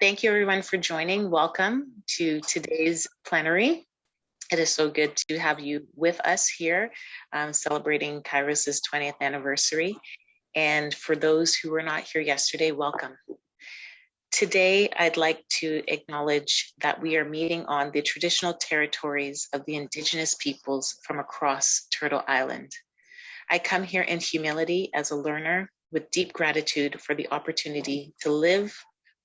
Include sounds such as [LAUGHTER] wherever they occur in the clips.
Thank you everyone for joining. Welcome to today's plenary. It is so good to have you with us here um, celebrating Kairos's 20th anniversary. And for those who were not here yesterday, welcome. Today, I'd like to acknowledge that we are meeting on the traditional territories of the indigenous peoples from across Turtle Island. I come here in humility as a learner with deep gratitude for the opportunity to live,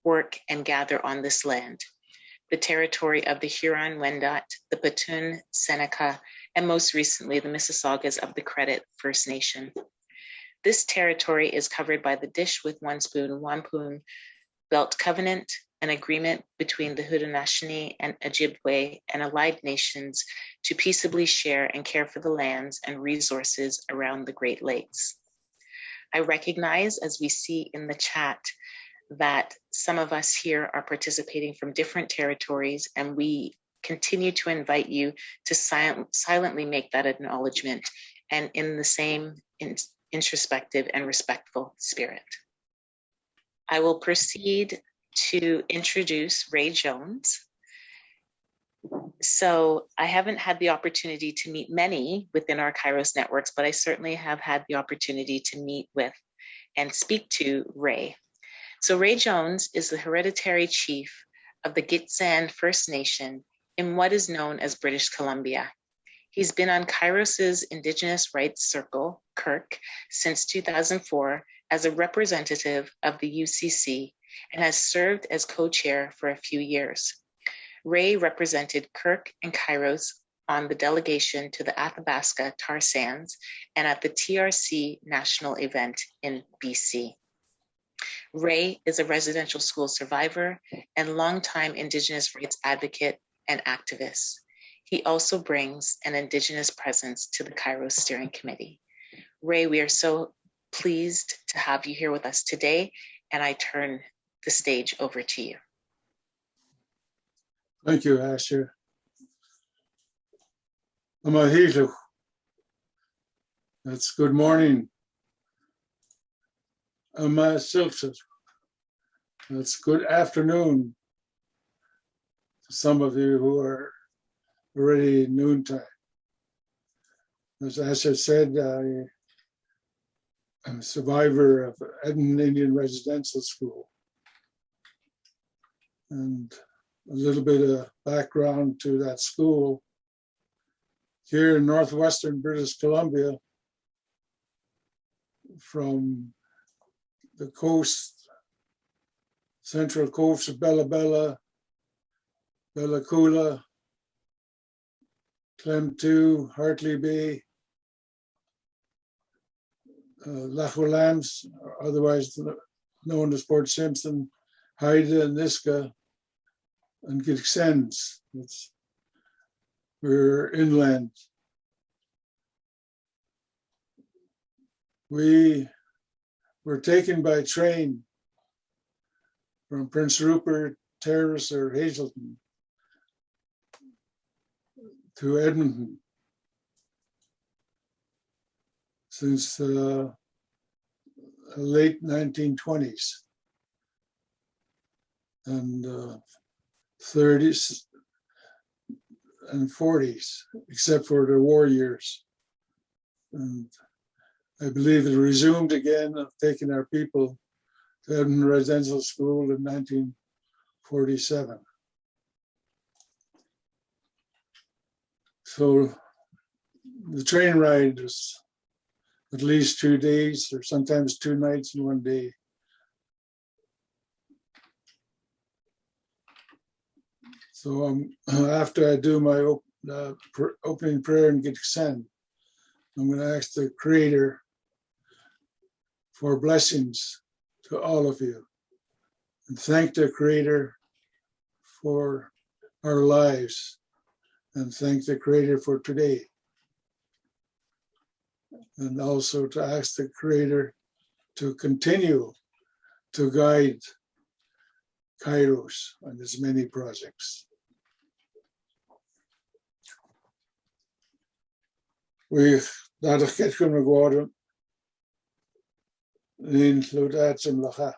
work, and gather on this land, the territory of the Huron-Wendat, the Petun, Seneca, and most recently the Mississaugas of the Credit First Nation. This territory is covered by the Dish with One Spoon Wampum Belt Covenant, an agreement between the Haudenosaunee and Ojibwe and allied nations to peaceably share and care for the lands and resources around the Great Lakes. I recognize, as we see in the chat, that some of us here are participating from different territories and we continue to invite you to silent, silently make that acknowledgement and in the same introspective and respectful spirit. I will proceed to introduce Ray Jones. So I haven't had the opportunity to meet many within our Kairos networks, but I certainly have had the opportunity to meet with and speak to Ray. So Ray Jones is the hereditary chief of the Gitxsan First Nation in what is known as British Columbia. He's been on Kairos's Indigenous Rights Circle, Kirk, since 2004 as a representative of the UCC and has served as co-chair for a few years. Ray represented Kirk and Kairos on the delegation to the Athabasca tar sands and at the TRC national event in BC. Ray is a residential school survivor and longtime Indigenous rights advocate and activist. He also brings an Indigenous presence to the Kairos Steering Committee. Ray, we are so pleased to have you here with us today, and I turn the stage over to you. Thank you, Asher. Amahilu. That's good morning. Amasilchit. That's good afternoon to some of you who are already noontime. As Asher said, I I'm a survivor of Edmonton Indian Residential School. And a little bit of background to that school. Here in Northwestern British Columbia, from the coast, central coast of Bella Bella, Bella Coola, Klemtu, Hartley Bay, uh, otherwise known as Port Simpson, Haida, and Nisga'a, and Gitxsan. we're inland. We were taken by train from Prince Rupert, Terrace, or Hazelton to Edmonton. since uh, late 1920s and uh, 30s and 40s, except for the war years. And I believe it resumed again of taking our people to Edmonton Residential School in 1947. So the train ride was at least two days or sometimes two nights in one day. So um, [CLEARS THROAT] after I do my op uh, pr opening prayer and get sent, I'm going to ask the Creator for blessings to all of you. And thank the Creator for our lives. And thank the Creator for today. And also to ask the creator to continue to guide Kairos on his many projects. Gwada in lwyd includats mlacha.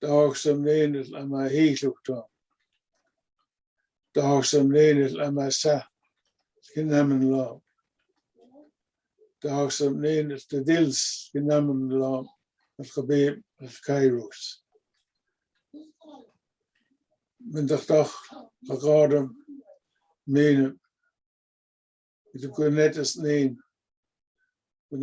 Dag som nenet lama hilukta. Dag som nenet lama sa kinamen la. Dag som nenet the dils kinamen la al khabib al kairos. Men dag dag lagadem menen. Het is net als nemen. Gaan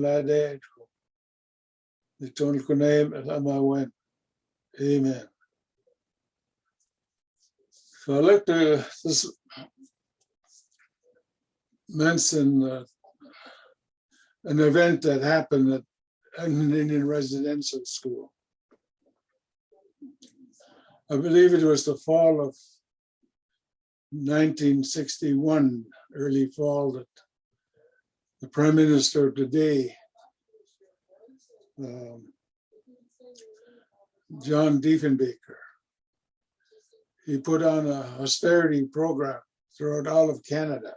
laten. Ik toon het kon nemen en allemaal wen. Amen. So I like to, mention uh, an event that happened at an Indian residential school. I believe it was the fall of 1961, early fall, that the prime minister of the day, um, John Diefenbaker, he put on a austerity program throughout all of Canada.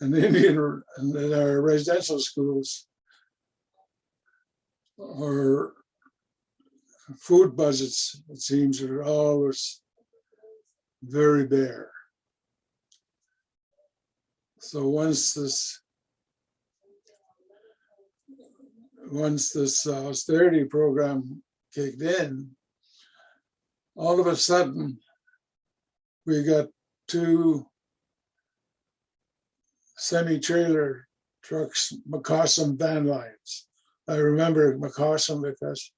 And the Indian and our residential schools or food budgets, it seems, are always very bare. So once this once this uh, austerity program kicked in, all of a sudden, we got two semi-trailer trucks, McCossum van lines. I remember McCossum because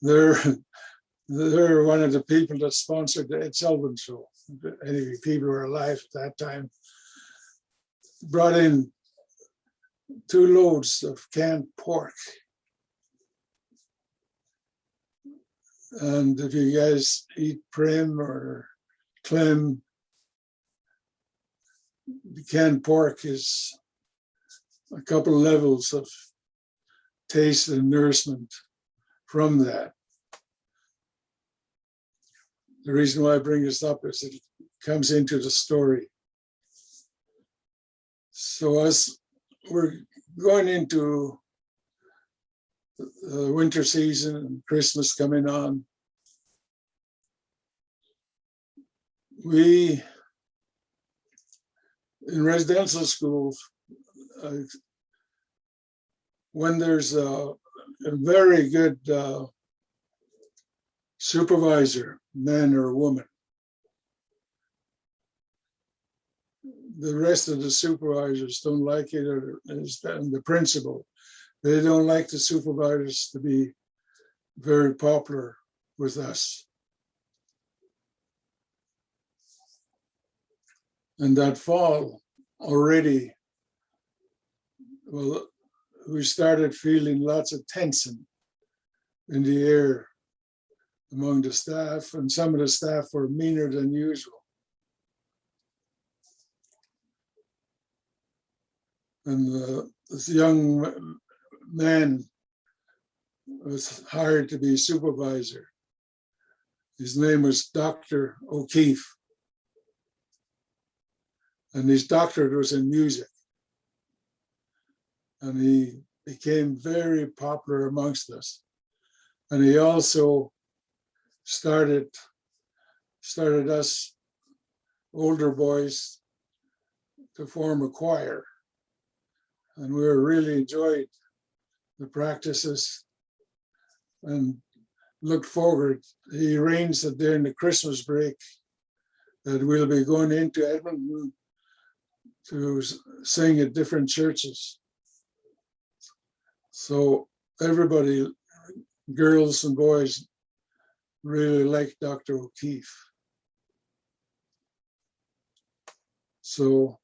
they're they're one of the people that sponsored the Ed Sullivan show. Any people who were alive at that time brought in two loads of canned pork. And if you guys eat Prem or clem, the canned pork is a couple levels of taste and nourishment from that. The reason why I bring this up is it comes into the story. So as we're going into the winter season and Christmas coming on, we in residential schools, when there's a, a very good uh, supervisor, man or woman, the rest of the supervisors don't like it, or is and the principal, they don't like the supervisors to be very popular with us. And that fall already, well, we started feeling lots of tension in the air among the staff, and some of the staff were meaner than usual. And uh, this young man was hired to be supervisor. His name was Dr. O'Keefe. And his doctorate was in music. And he became very popular amongst us. And he also started started us older boys to form a choir. And we really enjoyed the practices and looked forward. He arranged that during the Christmas break that we'll be going into Edmonton to sing at different churches. So everybody, girls and boys, really liked Dr. O'Keefe. So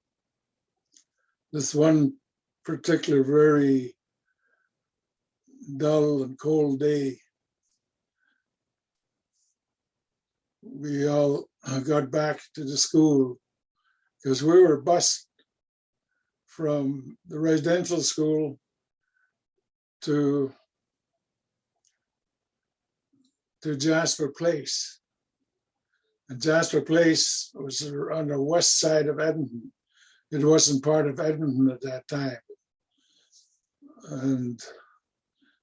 this one particular very dull and cold day, we all got back to the school because we were bused from the residential school to to Jasper Place. And Jasper Place was on the west side of Edmonton. It wasn't part of Edmonton at that time. And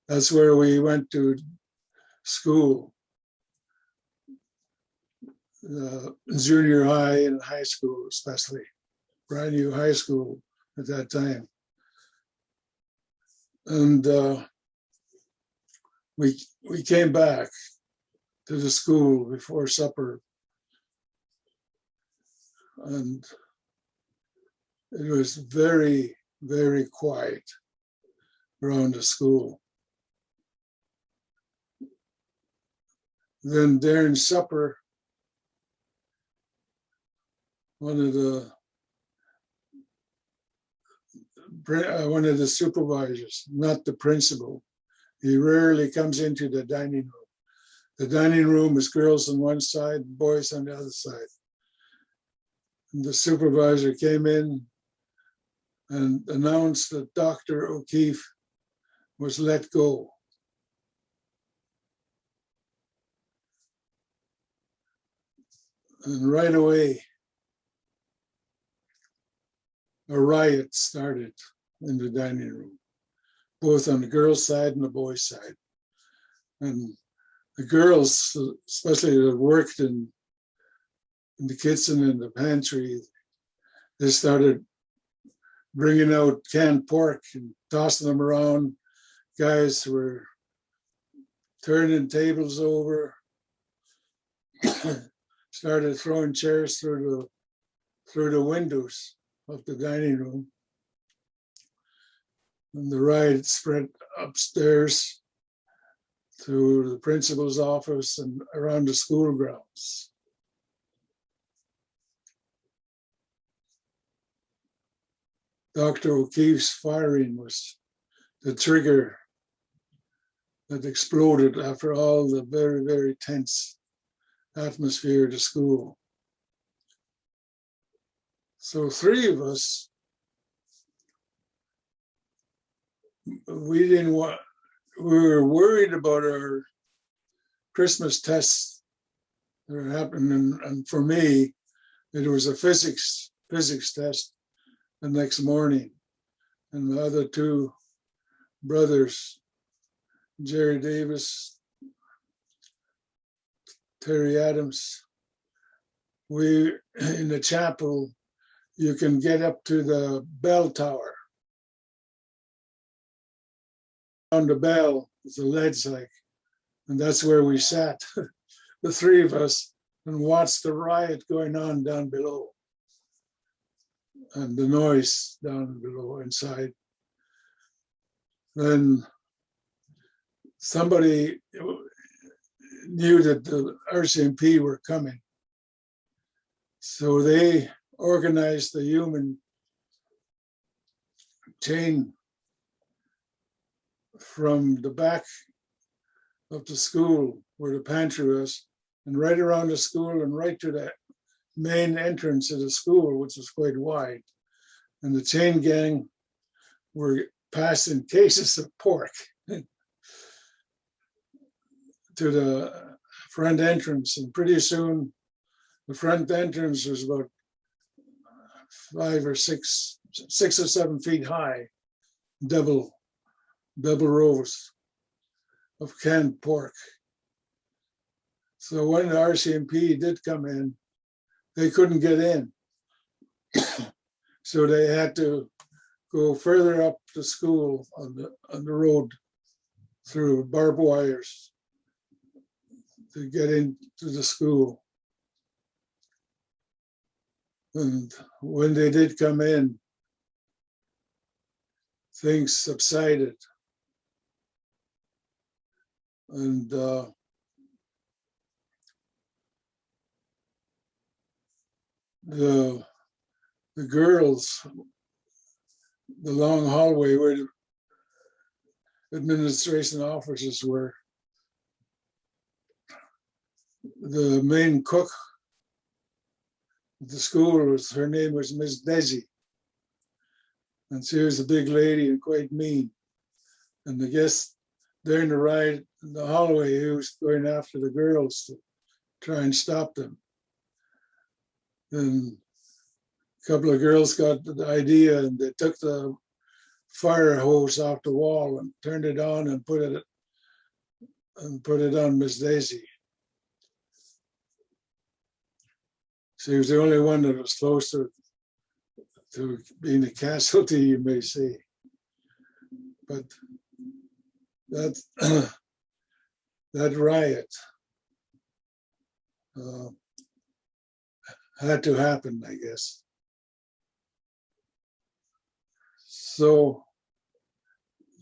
that's where we went to school. Uh, junior high and high school especially, brand new high school at that time. And uh, we, we came back to the school before supper. And it was very, very quiet around the school. Then during supper, one of the pri- uh, Uh, one of the supervisors, not the principal, he rarely comes into the dining room. The dining room is girls on one side, boys on the other side. And the supervisor came in and announced that Dr. O'Keefe was let go. And right away, a riot started in the dining room, both on the girls' side and the boys' side. And the girls, especially that worked in, in the kitchen and the pantry, they started bringing out canned pork and tossing them around. Guys were turning tables over, [COUGHS] started throwing chairs through the through the windows of the dining room. The riot spread upstairs to the principal's office and around the school grounds. Dr. O'Keefe's firing was the trigger that exploded after all the very, very tense atmosphere at the school. So three of us, we didn't want, we were worried about our Christmas tests that happening. And, and for me, it was a physics, physics test the next morning. And the other two brothers, Jerry Davis, Terry Adams, we, in the chapel, you can get up to the bell tower. On the bell, a ledge like, and that's where we sat, [LAUGHS] the three of us, and watched the riot going on down below. And the noise down below inside. Then somebody knew that the RCMP were coming. So they organized the human chain from the back of the school where the pantry was and right around the school and right to the main entrance of the school, which was quite wide. And the chain gang were passing [LAUGHS] cases of pork [LAUGHS] to the front entrance. And pretty soon, the front entrance was about five or six, six or seven feet high, double, double rows of canned pork. So when the RCMP did come in, they couldn't get in. So they had to go further up the school on the, on the road through barbed wires to get into the school. And when they did come in, things subsided. And uh, the the girls, the long hallway where the administration offices were, the main cook the school was, her name was Miss Desi. And she was a big lady and quite mean. And the guest during the ride in the hallway, he was going after the girls to try and stop them. And a couple of girls got the idea and they took the fire hose off the wall and turned it on and put it and put it on Miss Daisy. She was the only one that was closer to being a casualty, you may say. But that [CLEARS THROAT] that riot uh, had to happen, I guess. So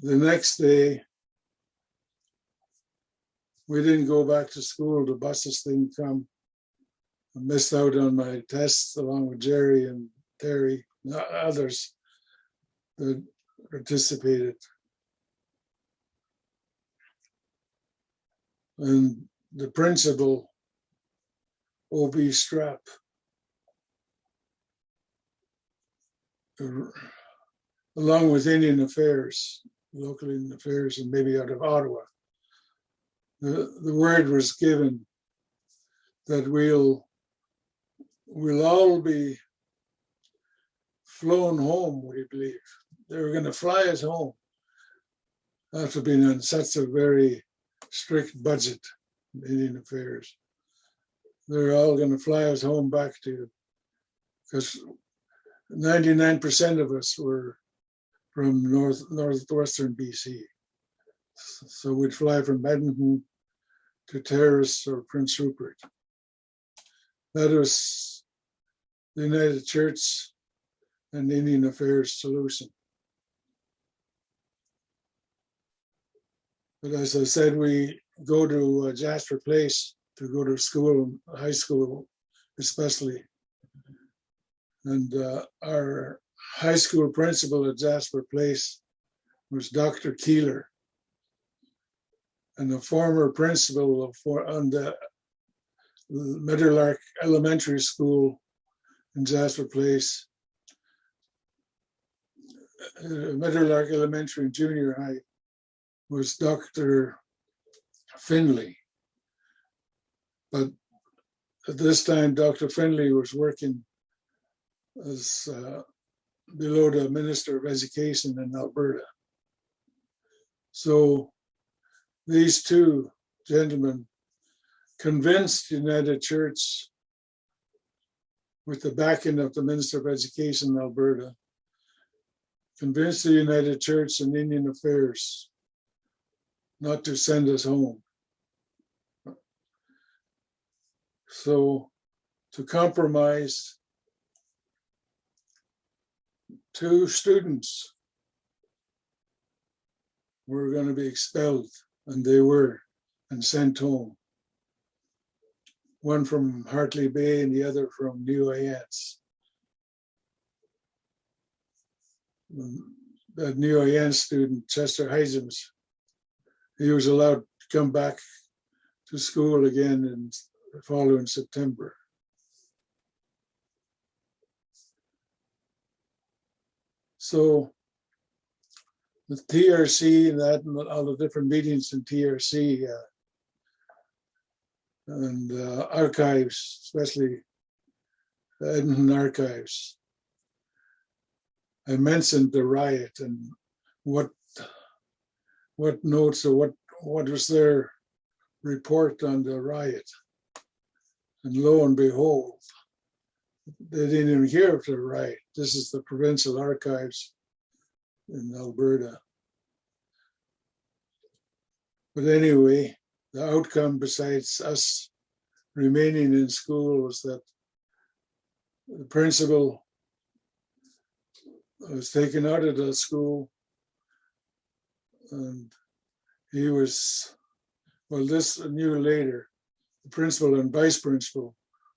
the next day, we didn't go back to school. The buses didn't come. I missed out on my tests along with Jerry and Terry, others that participated. And the principal, O.B. Strap, along with Indian Affairs, local Indian Affairs, and maybe out of Ottawa, the, the word was given that we'll we'll all be flown home, we believe. They were going to fly us home after being on such a very strict budget in Indian Affairs. They're all going to fly us home back to, because 99% of us were from north northwestern BC. So we'd fly from Edmonton to Terrace or Prince Rupert. That was the United Church and Indian Affairs solution. But as I said, we go to uh, Jasper Place to go to school, high school especially. And uh, our high school principal at Jasper Place was Dr. Keeler. And the former principal of for on the Meadowlark Elementary School in Jasper Place, uh, Meadowlark Elementary and Junior High was Dr. Finley. But at this time, Dr. Finley was working as uh, below the Minister of Education in Alberta. So these two gentlemen convinced United Church with the backing of the Minister of Education in Alberta, convinced the United Church and Indian Affairs not to send us home. So to compromise, two students were going to be expelled, and they were, and sent home. One from Hartley Bay and the other from New Orleans. That New Orleans student, Chester Heisems, he was allowed to come back to school again in the following September. So the TRC and that and all the different meetings in TRC uh, and uh, archives, especially Edmonton archives. I mentioned the riot and what what notes or what what was their report on the riot. And lo and behold, they didn't even hear of the riot. This is the provincial archives in Alberta. But anyway, the outcome besides us remaining in school was that the principal was taken out of the school and he was, well, this I knew later, the principal and vice principal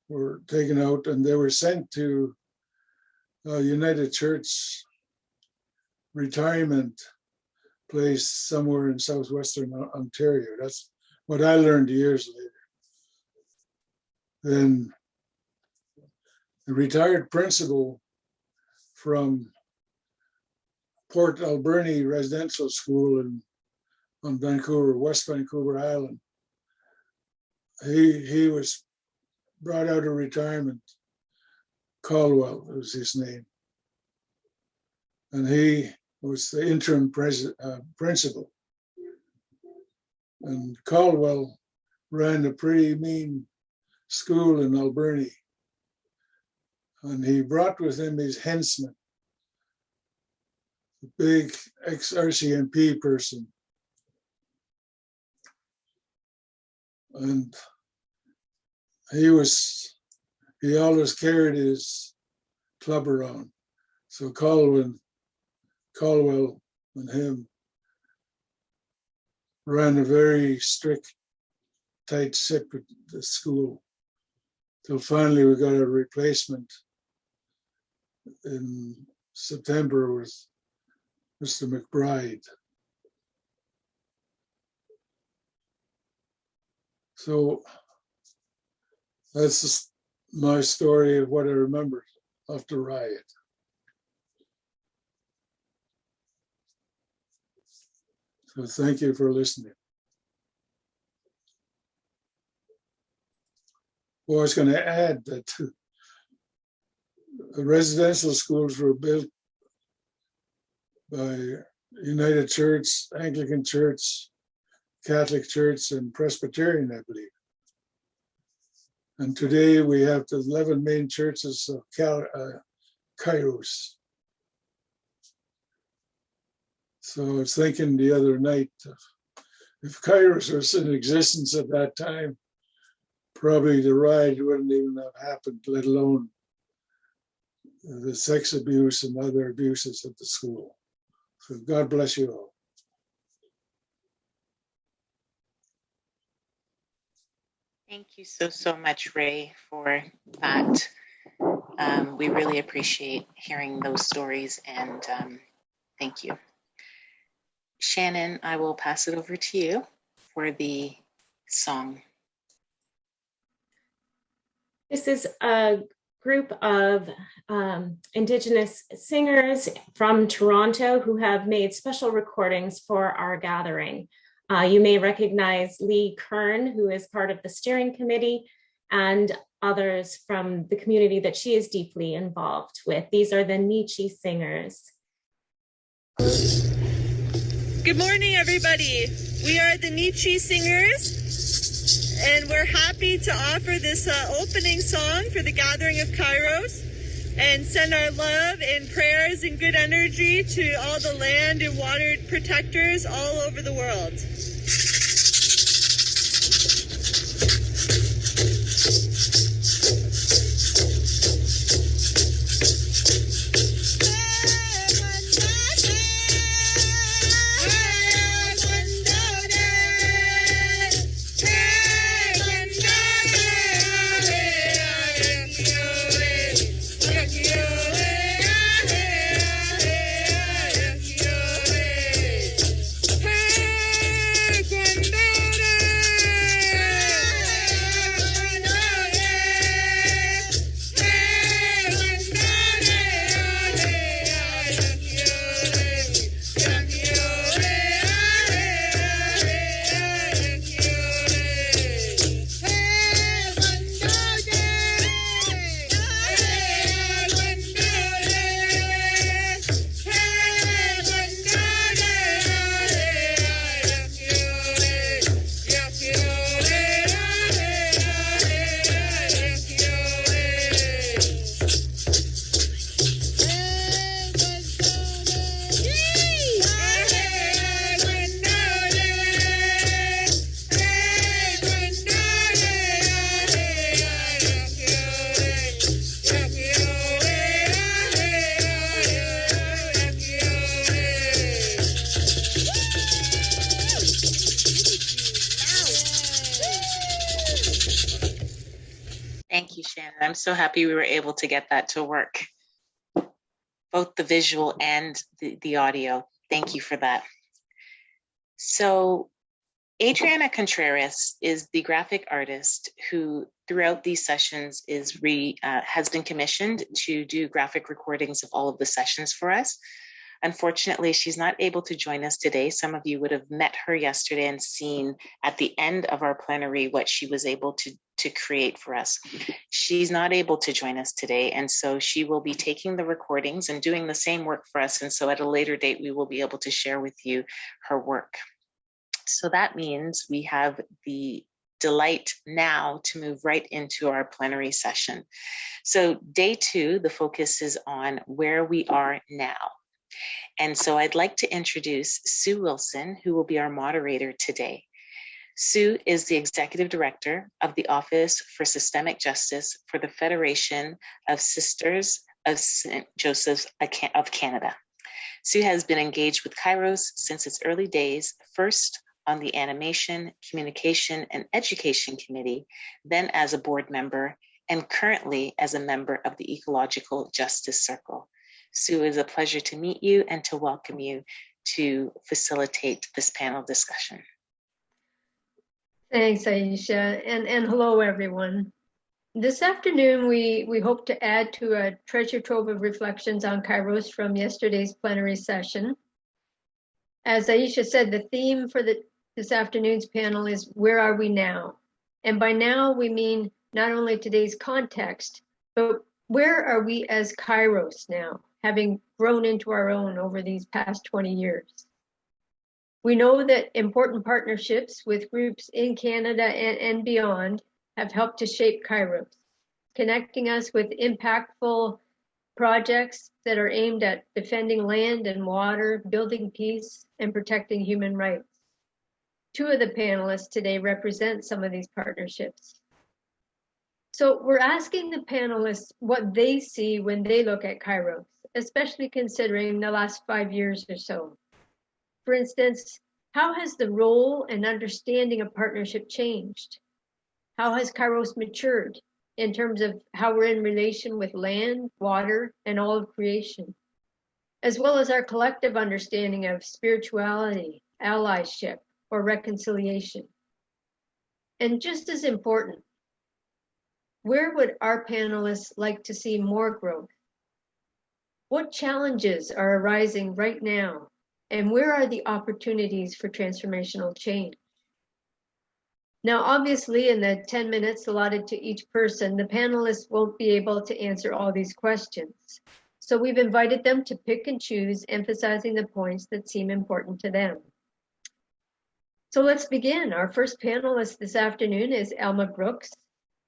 were taken out and they were sent to uh, United Church retirement place somewhere in southwestern Ontario. That's what I learned years later. Then the retired principal from Port Alberni Residential School in on Vancouver, West Vancouver Island. He he was brought out of retirement Caldwell was his name. And he was the interim uh, principal. And Caldwell ran a pretty mean school in Alberni. And he brought with him his henchman, a big ex-RCMP person. And he was, he always carried his club around. So Caldwell, Caldwell and him ran a very strict, tight the school. Till finally we got a replacement in September with Mr. McBride. So that's just my story of what I remember of the riot. So thank you for listening. Well, I was going to add that residential schools were built by United Church, Anglican Church, Catholic Church, and Presbyterian, I believe. And today we have the 11 main churches of Cal, uh, Kairos. So I was thinking the other night, if Kairos was in existence at that time, probably the riot wouldn't even have happened, let alone the sex abuse and other abuses at the school. So God bless you all. Thank you so, so much, Ray, for that. Um, we really appreciate hearing those stories and um, thank you. Shannon, I will pass it over to you for the song. This is a group of um, Indigenous singers from Toronto who have made special recordings for our gathering. Uh, you may recognize Lee Kern, who is part of the steering committee, and others from the community that she is deeply involved with. These are the Nichi singers. Good morning, everybody. We are the Nichi singers, and we're happy to offer this uh, opening song for the gathering of Kairos and send our love and prayers and good energy to all the land and water protectors all over the world. Happy we were able to get that to work. Both the visual and the, the audio. Thank you for that. So Adriana Contreras is the graphic artist who throughout these sessions is re uh, has been commissioned to do graphic recordings of all of the sessions for us. Unfortunately, she's not able to join us today. Some of you would have met her yesterday and seen at the end of our plenary what she was able to, to create for us. She's not able to join us today, and so she will be taking the recordings and doing the same work for us. And so at a later date, we will be able to share with you her work. So that means we have the delight now to move right into our plenary session. So day two, the focus is on where we are now. And so I'd like to introduce Sue Wilson, who will be our moderator today. Sue is the Executive Director of the Office for Systemic Justice for the Federation of Sisters of St. Joseph's of Canada. Sue has been engaged with Kairos since its early days, first on the Animation, Communication, and Education Committee, then as a board member, and currently as a member of the Ecological Justice Circle. Sue, it is a pleasure to meet you and to welcome you to facilitate this panel discussion. Thanks, Aisha, and, and hello, everyone. This afternoon, we, we hope to add to a treasure trove of reflections on Kairos from yesterday's plenary session. As Aisha said, the theme for the, this afternoon's panel is Where Are We Now? And by now, we mean not only today's context, but where are we as Kairos now, having grown into our own over these past 20 years? We know that important partnerships with groups in Canada and, and beyond have helped to shape Kairos, connecting us with impactful projects that are aimed at defending land and water, building peace, and protecting human rights. Two of the panelists today represent some of these partnerships. So we're asking the panelists what they see when they look at Kairos, especially considering the last five years or so. For instance, how has the role and understanding of partnership changed? How has Kairos matured in terms of how we're in relation with land, water, and all of creation, as well as our collective understanding of spirituality, allyship, or reconciliation? And just as important, where would our panelists like to see more growth? What challenges are arising right now and where are the opportunities for transformational change? Now, obviously, in the 10 minutes allotted to each person, the panelists won't be able to answer all these questions. So we've invited them to pick and choose, emphasizing the points that seem important to them. So let's begin. Our first panelist this afternoon is Elma Brooks.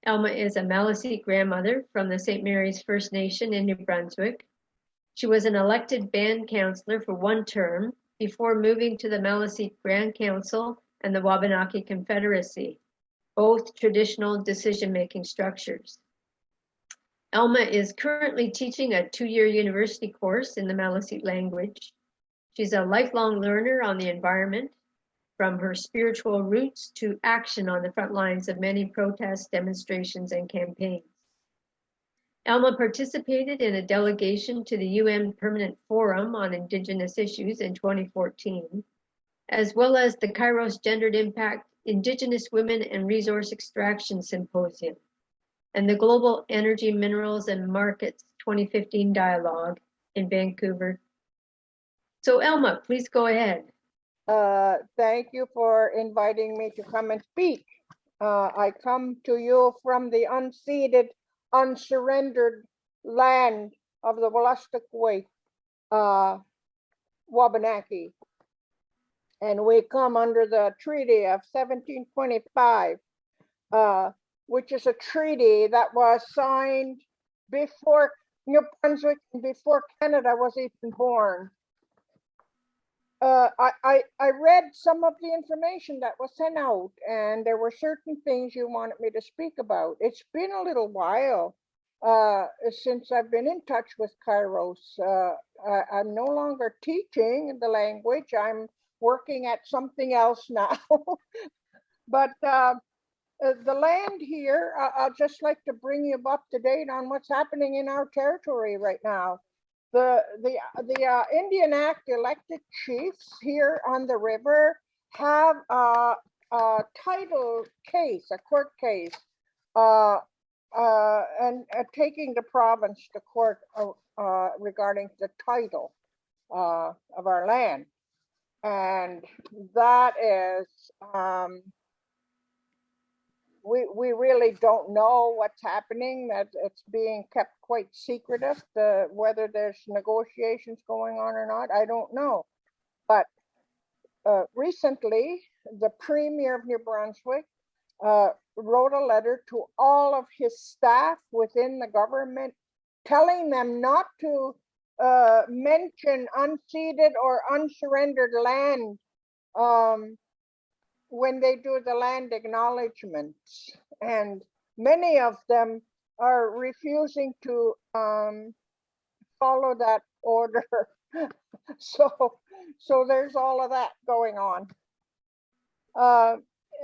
Elma is a Maliseet grandmother from the St. Mary's First Nation in New Brunswick. She was an elected band councillor for one term before moving to the Maliseet Grand Council and the Wabanaki Confederacy, both traditional decision-making structures. Elma is currently teaching a two-year university course in the Maliseet language. She's a lifelong learner on the environment, from her spiritual roots to action on the front lines of many protests, demonstrations, and campaigns. Elma participated in a delegation to the UN Permanent Forum on Indigenous Issues in 2014, as well as the Kairos Gendered Impact Indigenous Women and Resource Extraction Symposium and the Global Energy, Minerals and Markets 2015 Dialogue in Vancouver. So Elma, please go ahead. Uh, thank you for inviting me to come and speak. Uh, I come to you from the unceded unsurrendered land of the Wolastoqey uh, Wabanaki. And we come under the Treaty of 1725, uh, which is a treaty that was signed before New Brunswick and before Canada was even born. Uh, I, I, I read some of the information that was sent out and there were certain things you wanted me to speak about. It's been a little while uh, since I've been in touch with Kairos. Uh, I, am no longer teaching the language. I'm working at something else [LAUGHS] now. but uh, uh, the land here, I'd just like to bring you up to date on what's happening in our territory right now the the the uh, Indian Act elected chiefs here on the river have a, a title case, a court case, uh, uh, and uh, taking the province to court uh, uh, regarding the title. of our land. And that is, um, we, we really don't know what's happening, that it's being kept quite secretive, the, whether there's negotiations going on or not, I don't know. But uh, recently, the Premier of New Brunswick uh, wrote a letter to all of his staff within the government, telling them not to uh, mention unceded or unsurrendered land um, when they do the land acknowledgements. And many of them are refusing to um, follow that order. [LAUGHS] so, so there's all of that going on. Uh,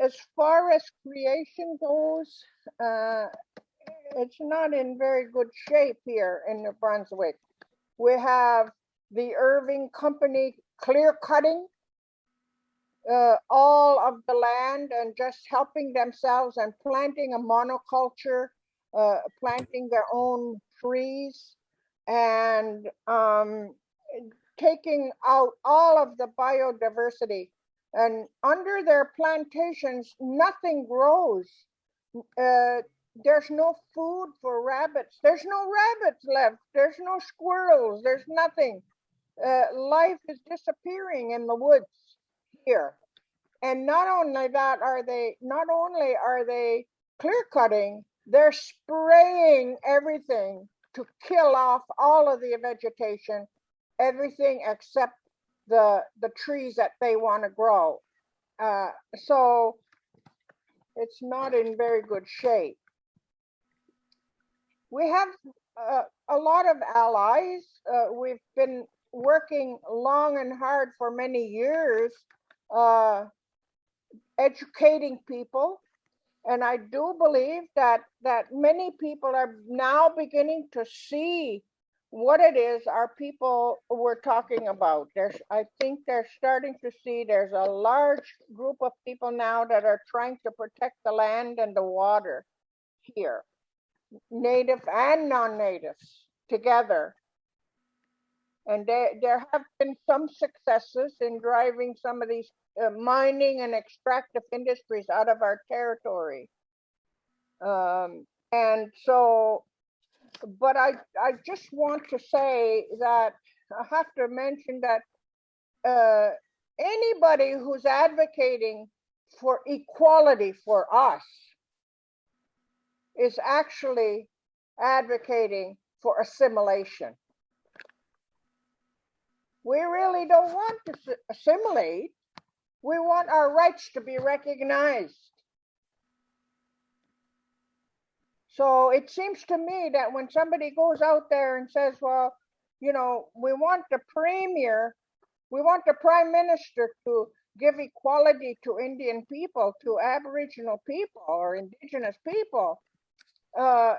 as far as creation goes, uh, it's not in very good shape here in New Brunswick. We have the Irving Company clear cutting uh, all of the land and just helping themselves and planting a monoculture, uh, planting their own trees and um, taking out all of the biodiversity. And under their plantations, nothing grows. Uh, there's no food for rabbits. There's no rabbits left. There's no squirrels. There's nothing. Uh, life is disappearing in the woods here. And not only that, are they not only are they clear cutting, they're spraying everything to kill off all of the vegetation, everything except the the trees that they want to grow. Uh, so it's not in very good shape. We have uh, a lot of allies. Uh, we've been working long and hard for many years, uh, educating people. And I do believe that that many people are now beginning to see what it is our people were talking about. There's, I think they're starting to see there's a large group of people now that are trying to protect the land and the water here, native and non-natives together. And there, there have been some successes in driving some of these uh, mining and extractive industries out of our territory. Um, and so but I, I just want to say that I have to mention that uh, anybody who's advocating for equality for us is actually advocating for assimilation. We really don't want to assimilate. We want our rights to be recognized. So it seems to me that when somebody goes out there and says, well, you know, we want the premier, we want the prime minister to give equality to Indian people, to Aboriginal people or indigenous people, uh,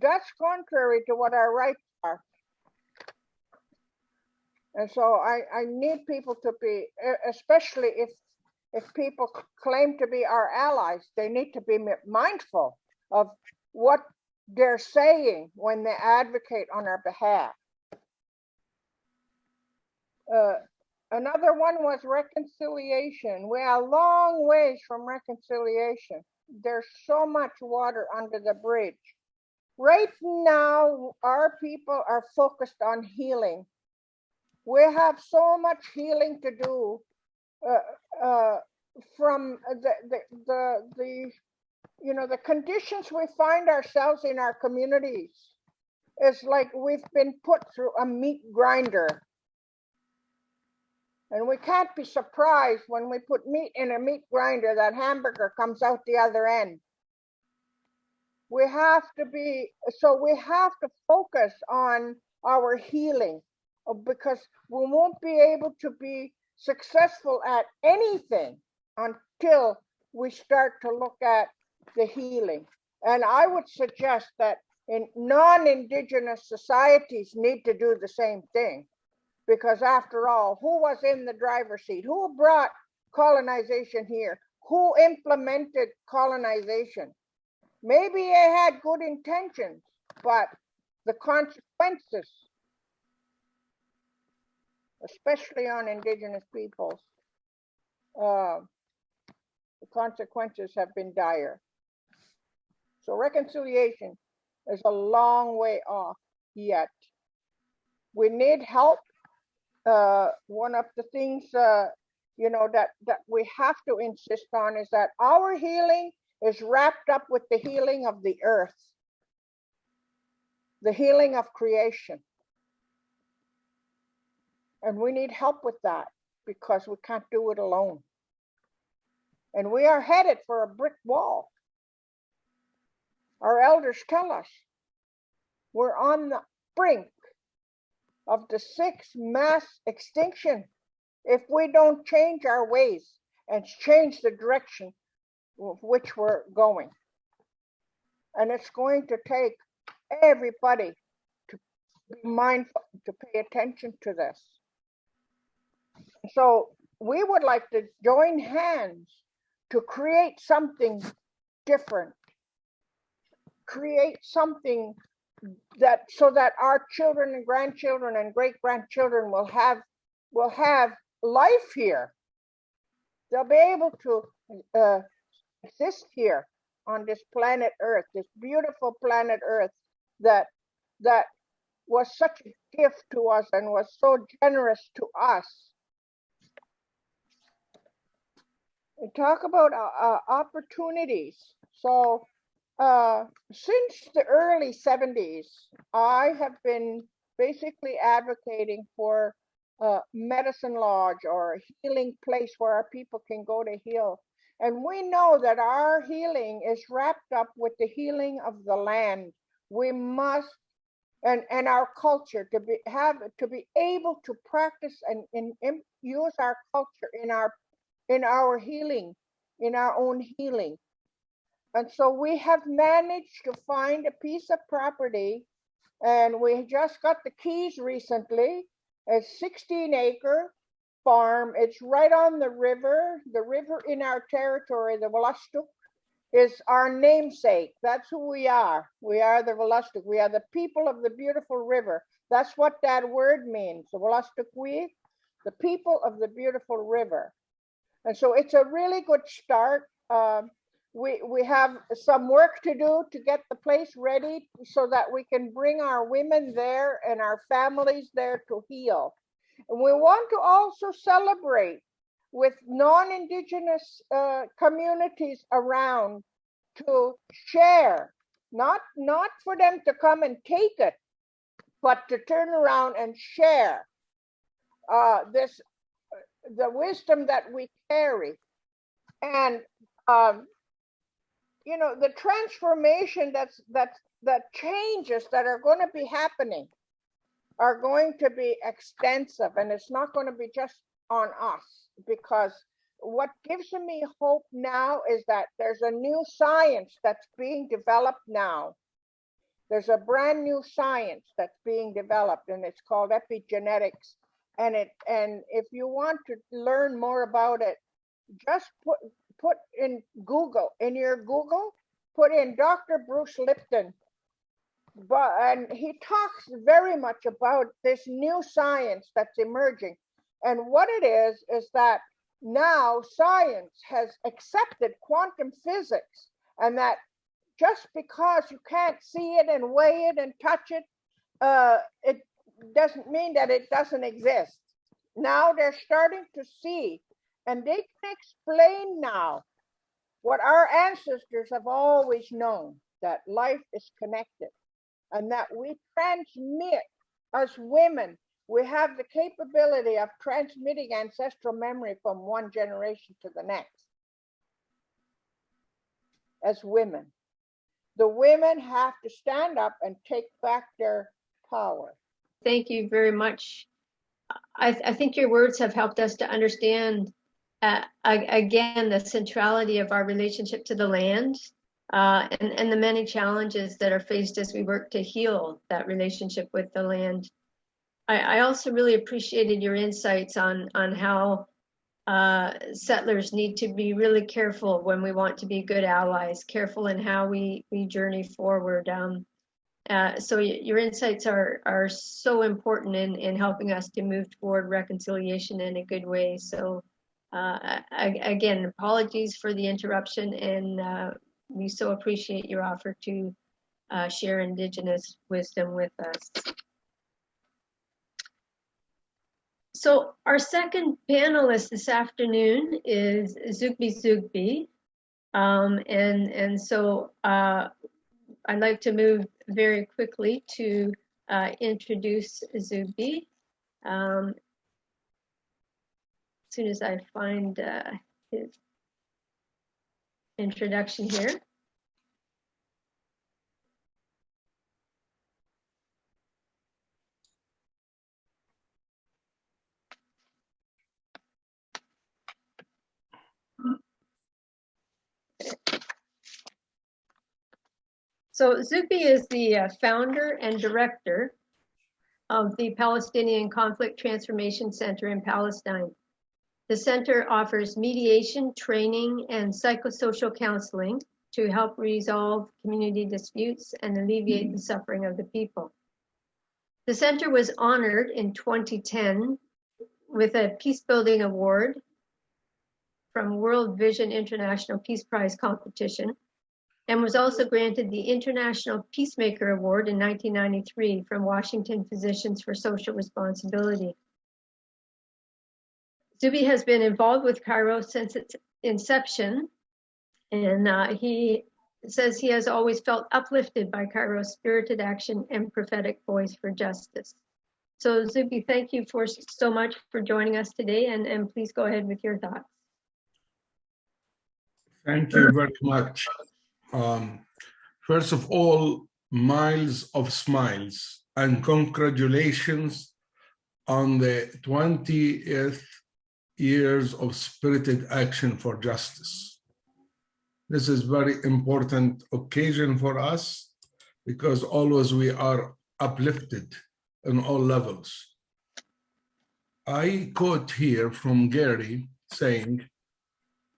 that's contrary to what our rights are. And so I, I need people to be, especially if if people claim to be our allies, they need to be mindful of what they're saying when they advocate on our behalf. Uh, another one was reconciliation. We are a long ways from reconciliation. There's so much water under the bridge. Right now, our people are focused on healing. We have so much healing to do uh, uh, from the, the, the, the you know, the conditions we find ourselves in our communities is like we've been put through a meat grinder. And we can't be surprised when we put meat in a meat grinder, that hamburger comes out the other end. We have to be, so we have to focus on our healing Uh, because we won't be able to be successful at anything until we start to look at the healing. And I would suggest that in non-indigenous societies need to do the same thing. Because after all, who was in the driver's seat? Who brought colonization here? Who implemented colonization? Maybe they had good intentions, but the consequences especially on indigenous peoples, uh, the consequences have been dire. So reconciliation is a long way off yet. We need help. Uh, one of the things, uh, you know, that, that we have to insist on is that our healing is wrapped up with the healing of the earth, the healing of creation. And we need help with that because we can't do it alone. And we are headed for a brick wall. Our elders tell us we're on the brink of the sixth mass extinction if we don't change our ways and change the direction of which we're going. And it's going to take everybody to be mindful, to pay attention to this. So we would like to join hands to create something different. Create something that so that our children and grandchildren and great grandchildren will have will have life here. They'll be able to uh, exist here on this planet Earth, this beautiful planet Earth that that was such a gift to us and was so generous to us. And talk about uh, uh, opportunities. So uh, since the early 70s, I have been basically advocating for a medicine lodge or a healing place where our people can go to heal. And we know that our healing is wrapped up with the healing of the land. We must and and our culture to be have to be able to practice and, and, and use our culture in our in our healing in our own healing and so we have managed to find a piece of property and we just got the keys recently. A 16 acre farm. It's right on the river. The river in our territory, the Wolastoq, is our namesake. That's who we are. We are the Wolastoq. We are the people of the beautiful river. That's what that word means. The Wolastoqwi, the people of the beautiful river. And so it's a really good start. Um, we, we have some work to do to get the place ready so that we can bring our women there and our families there to heal. And we want to also celebrate with non-indigenous uh, communities around to share, not, not for them to come and take it, but to turn around and share uh, this, the wisdom that we carry. And um, you know the transformation that's that's that changes that are going to be happening are going to be extensive and it's not going to be just on us because what gives me hope now is that there's a new science that's being developed now there's a brand new science that's being developed and it's called epigenetics and it and if you want to learn more about it just put put in Google, in your Google, put in Dr. Bruce Lipton. But and he talks very much about this new science that's emerging. And what it is is that now science has accepted quantum physics and that just because you can't see it and weigh it and touch it, uh, it doesn't mean that it doesn't exist. Now they're starting to see and they can explain now what our ancestors have always known that life is connected and that we transmit as women. We have the capability of transmitting ancestral memory from one generation to the next. As women. The women have to stand up and take back their power Thank you very much. I, I think your words have helped us to understand uh, again, the centrality of our relationship to the land uh, and, and the many challenges that are faced as we work to heal that relationship with the land. I, I also really appreciated your insights on, on how uh, settlers need to be really careful when we want to be good allies, careful in how we, we journey forward. Um, Uh, so your insights are are so important in in helping us to move toward reconciliation in a good way. So uh, I, again, apologies for the interruption, and uh, we so appreciate your offer to uh, share Indigenous wisdom with us. So our second panelist this afternoon is Zoughbi Zoughbi. Um, and, and so uh, I'd like to move very quickly to uh, introduce Zoughbi. Um, as soon as I find uh, his introduction here. So Zoughbi is the uh, founder and director of the Palestinian Conflict Transformation Center in Palestine. The center offers mediation, training, and psychosocial counseling to help resolve community disputes and alleviate the suffering of the people. The center was honored in 2010 with a Peace Building Award from World Vision International Peace Prize competition and was also granted the International Peacemaker Award in 1993 from Washington Physicians for Social Responsibility. Zoughbi has been involved with Kairos since its inception, and uh, he says he has always felt uplifted by Kairos' spirited action and prophetic voice for justice. So Zoughbi, thank you for so much for joining us today, and, and please go ahead with your thoughts. Thank you very much. Um, first of all, miles of smiles and congratulations on the 20th years of spirited action for justice. This is very important occasion for us because always we are uplifted in all levels. I quote here from Gary saying,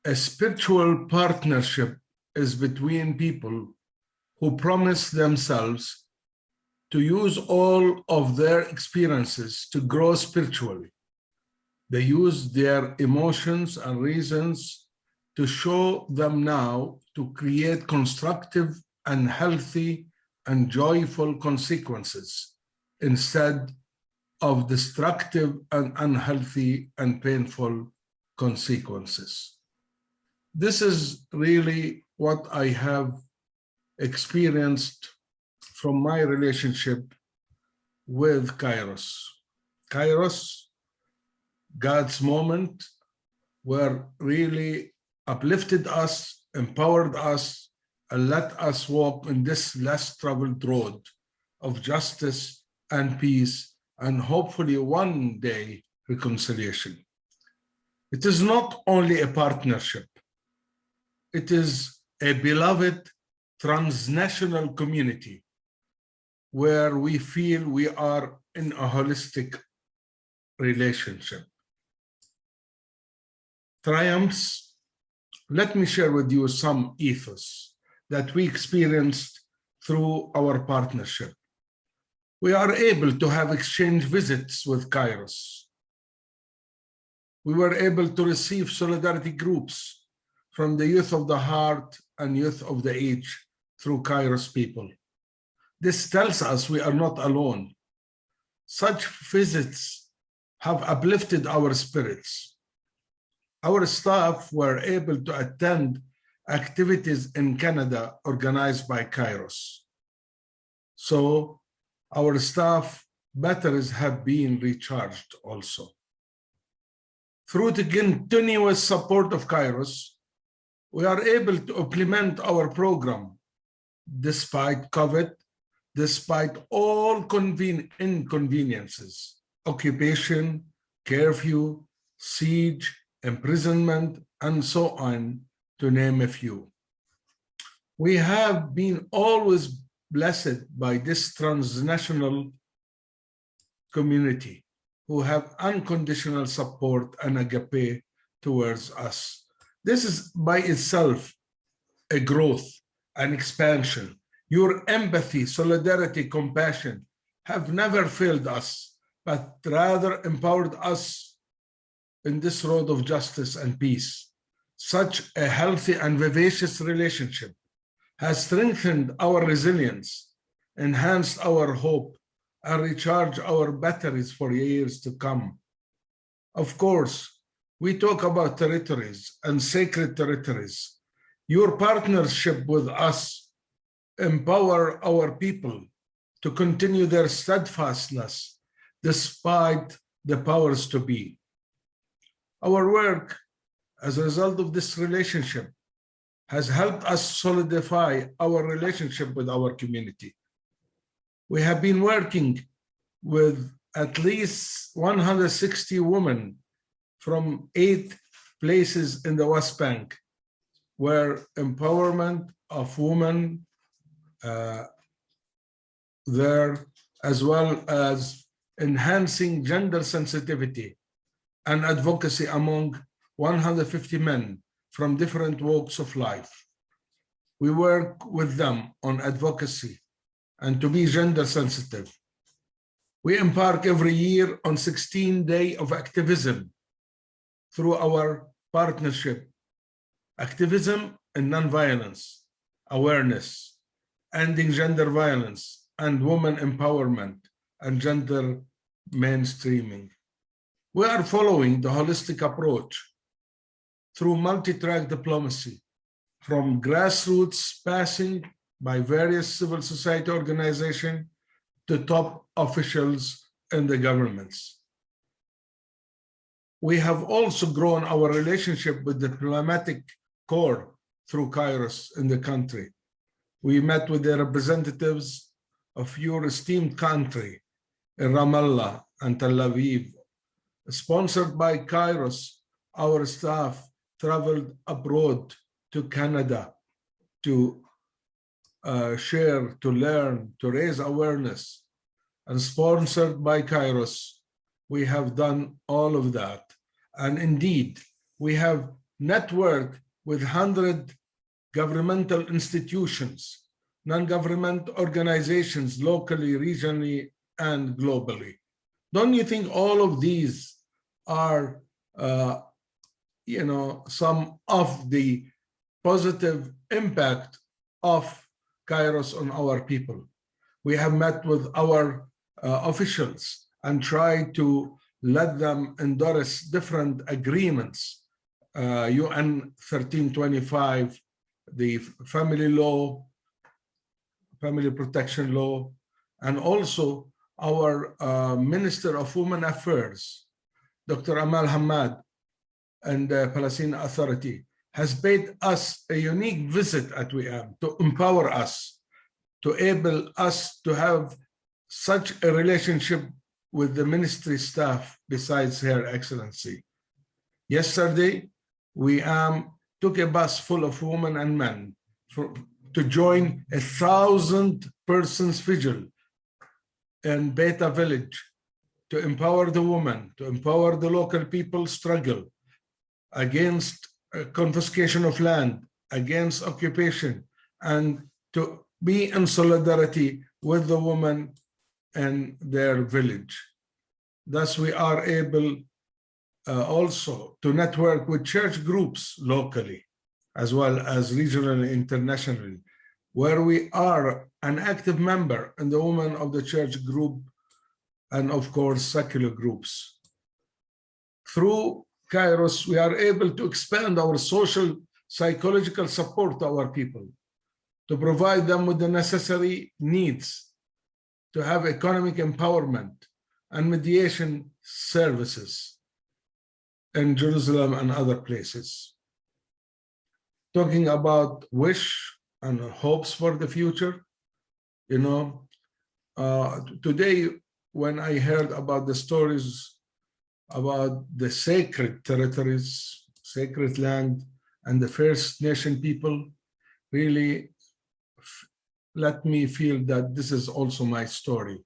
a spiritual partnership is between people who promise themselves to use all of their experiences to grow spiritually. They use their emotions and reasons to show them now to create constructive and healthy and joyful consequences instead of destructive and unhealthy and painful consequences. This is really what I have experienced from my relationship with Kairos. Kairos, God's moment, were really uplifted us, empowered us, and let us walk in this less traveled road of justice and peace, and hopefully one day reconciliation. It is not only a partnership, it is a beloved transnational community where we feel we are in a holistic relationship. Triumphs, let me share with you some ethos that we experienced through our partnership. We are able to have exchange visits with Kairos. We were able to receive solidarity groups from the youth of the heart and youth of the age through Kairos people. This tells us we are not alone. Such visits have uplifted our spirits. Our staff were able to attend activities in Canada organized by Kairos. So our staff batteries have been recharged also. Through the continuous support of Kairos, we are able to implement our program despite COVID, despite all conven inconveniences, occupation, curfew, siege, imprisonment, and so on, to name a few. We have been always blessed by this transnational community who have unconditional support and agape towards us. This is by itself a growth, an expansion, Your empathy, solidarity, compassion have never failed us, but rather empowered us in this road of justice and peace. Such a healthy and vivacious relationship has strengthened our resilience, enhanced our hope, and recharged our batteries for years to come. Of course, we talk about territories and sacred territories. Your partnership with us empower our people to continue their steadfastness despite the powers to be. Our work as a result of this relationship has helped us solidify our relationship with our community. We have been working with at least 160 women from eight places in the West Bank where empowerment of women uh, there, as well as enhancing gender sensitivity and advocacy among 150 men from different walks of life. We work with them on advocacy and to be gender sensitive. We embark every year on 16 day of activism through our partnership, activism and nonviolence, awareness, ending gender violence and women empowerment and gender mainstreaming. We are following the holistic approach through multi-track diplomacy, from grassroots passing by various civil society organizations to top officials in the governments. We have also grown our relationship with the diplomatic corps through Kairos in the country. We met with the representatives of your esteemed country in Ramallah and Tel Aviv. Sponsored by Kairos, our staff traveled abroad to Canada to uh, share, to learn, to raise awareness. And sponsored by Kairos, we have done all of that. And indeed, we have networked with 100 governmental institutions, non-government organizations locally, regionally, and globally. Don't you think all of these are, uh, you know, some of the positive impact of Kairos on our people? We have met with our uh, officials and tried to let them endorse different agreements, uh, UN 1325, the family law, family protection law, and also our uh, Minister of Women Affairs, Dr. Amal Hamad, and the Palestinian Authority has paid us a unique visit at WIAM to empower us, to enable us to have such a relationship with the ministry staff besides Her Excellency. Yesterday, we um, took a bus full of women and men for, to join a thousand persons vigil in Beita village to empower the women, to empower the local people struggle against confiscation of land, against occupation, and to be in solidarity with the women in their village. Thus, we are able uh, also to network with church groups locally, as well as regionally, and internationally, where we are an active member in the Women of the Church group and of course, secular groups. Through Kairos, we are able to expand our social psychological support to our people, to provide them with the necessary needs, to have economic empowerment and mediation services in Jerusalem and other places. Talking about wish and hopes for the future, you know, uh, today when I heard about the stories about the sacred territories, sacred land, and the First Nation people, really let me feel that this is also my story.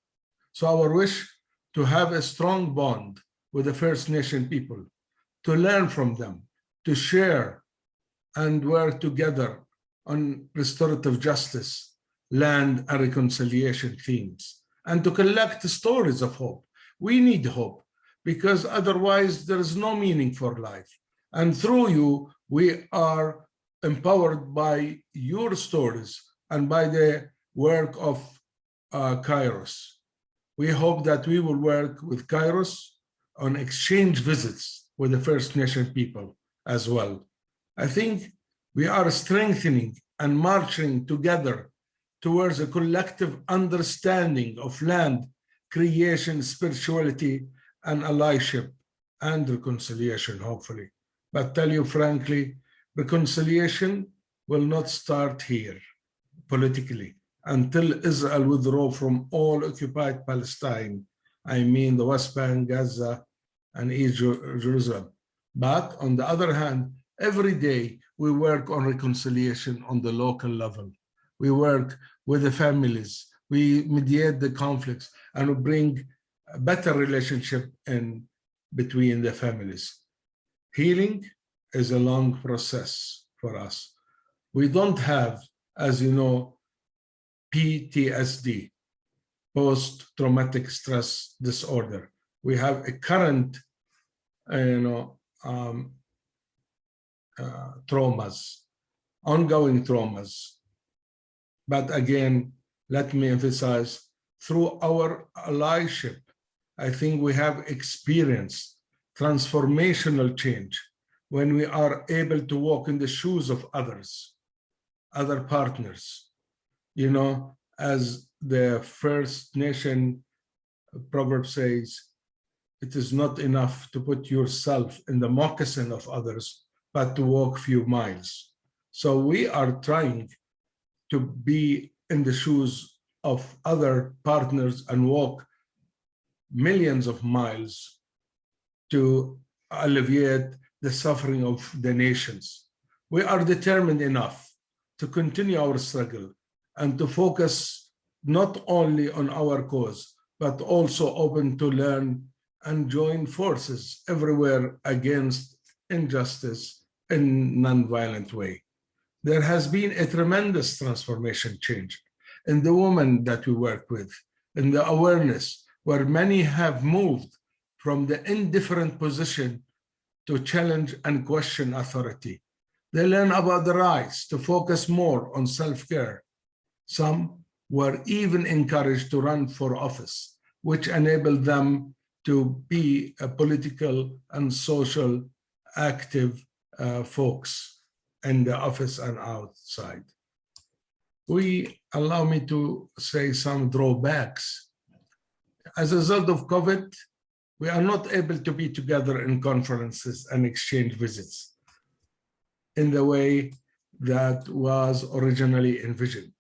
So our wish to have a strong bond with the First Nation people, to learn from them, to share and work together on restorative justice, land and reconciliation themes and to collect stories of hope. We need hope because otherwise there is no meaning for life. And through you, we are empowered by your stories and by the work of uh, Kairos. We hope that we will work with Kairos on exchange visits with the First Nation people as well. I think we are strengthening and marching together towards a collective understanding of land, creation, spirituality, and allyship and reconciliation, hopefully. But tell you frankly, reconciliation will not start here politically until Israel withdraw from all occupied Palestine. I mean the West Bank, Gaza, and East Jerusalem. But on the other hand, every day we work on reconciliation on the local level. We work with the families, we mediate the conflicts, and we bring a better relationship in between the families. Healing is a long process for us. We don't have, as you know, PTSD, post-traumatic stress disorder. We have a current, uh, you know, um, uh, traumas, ongoing traumas. But again, let me emphasize, through our allyship, I think we have experienced transformational change when we are able to walk in the shoes of others, other partners. You know, as the First Nation proverb says, it is not enough to put yourself in the moccasin of others, but to walk few miles. So we are trying to be in the shoes of other partners and walk millions of miles to alleviate the suffering of the nations. We are determined enough to continue our struggle and to focus not only on our cause, but also open to learn and join forces everywhere against injustice in non-violent way. There has been a tremendous transformation change in the women that we work with, in the awareness where many have moved from the indifferent position to challenge and question authority. They learn about the rights to focus more on self-care. Some were even encouraged to run for office, which enabled them to be a political and social active uh, folks in the office and outside. We allow me to say some drawbacks. As a result of COVID, we are not able to be together in conferences and exchange visits in the way that was originally envisioned.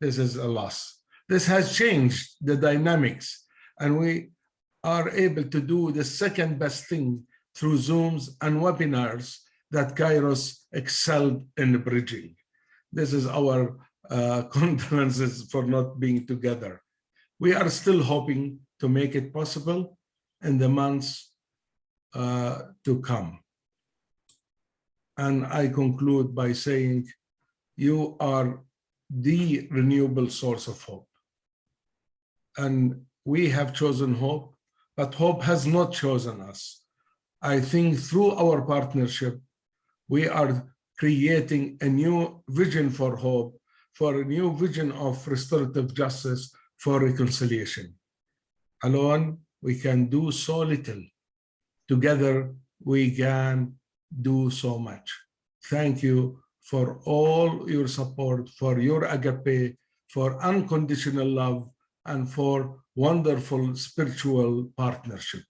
This is a loss. This has changed the dynamics and we are able to do the second best thing through Zooms and webinars that Kairos excelled in bridging. This is our uh, [LAUGHS] condolences for not being together. We are still hoping to make it possible in the months uh, to come. And I conclude by saying you are the renewable source of hope. And we have chosen hope, but hope has not chosen us. I think through our partnership, we are creating a new vision for hope, for a new vision of restorative justice, for reconciliation. Alone, we can do so little. Together, we can do so much. Thank you for all your support, for your agape, for unconditional love, and for wonderful spiritual partnership.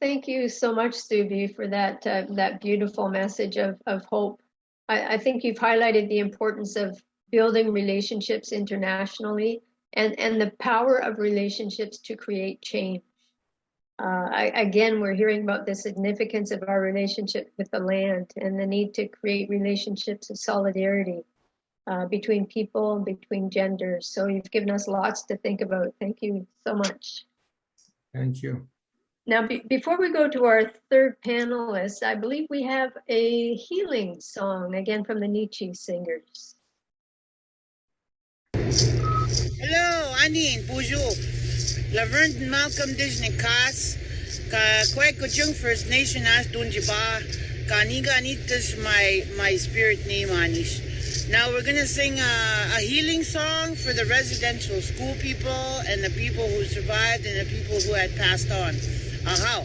Thank you so much, Zoughbi, for that uh, that beautiful message of, of hope. I, I think you've highlighted the importance of building relationships internationally and, and the power of relationships to create change. Uh, I, again, we're hearing about the significance of our relationship with the land and the need to create relationships of solidarity uh, between people and between genders. So you've given us lots to think about. Thank you so much. Thank you. Now, be- before we go to our third panelist, I believe we have a healing song again from the Nietzsche Singers. Hello, Anin, bonjour. Laverne Malcolm Disney Kas, ka First Nation as tunjiba, ka niga anitas my my spirit name anish. Now we're gonna sing a, a healing song for the residential school people and the people who survived and the people who had passed on. Aha.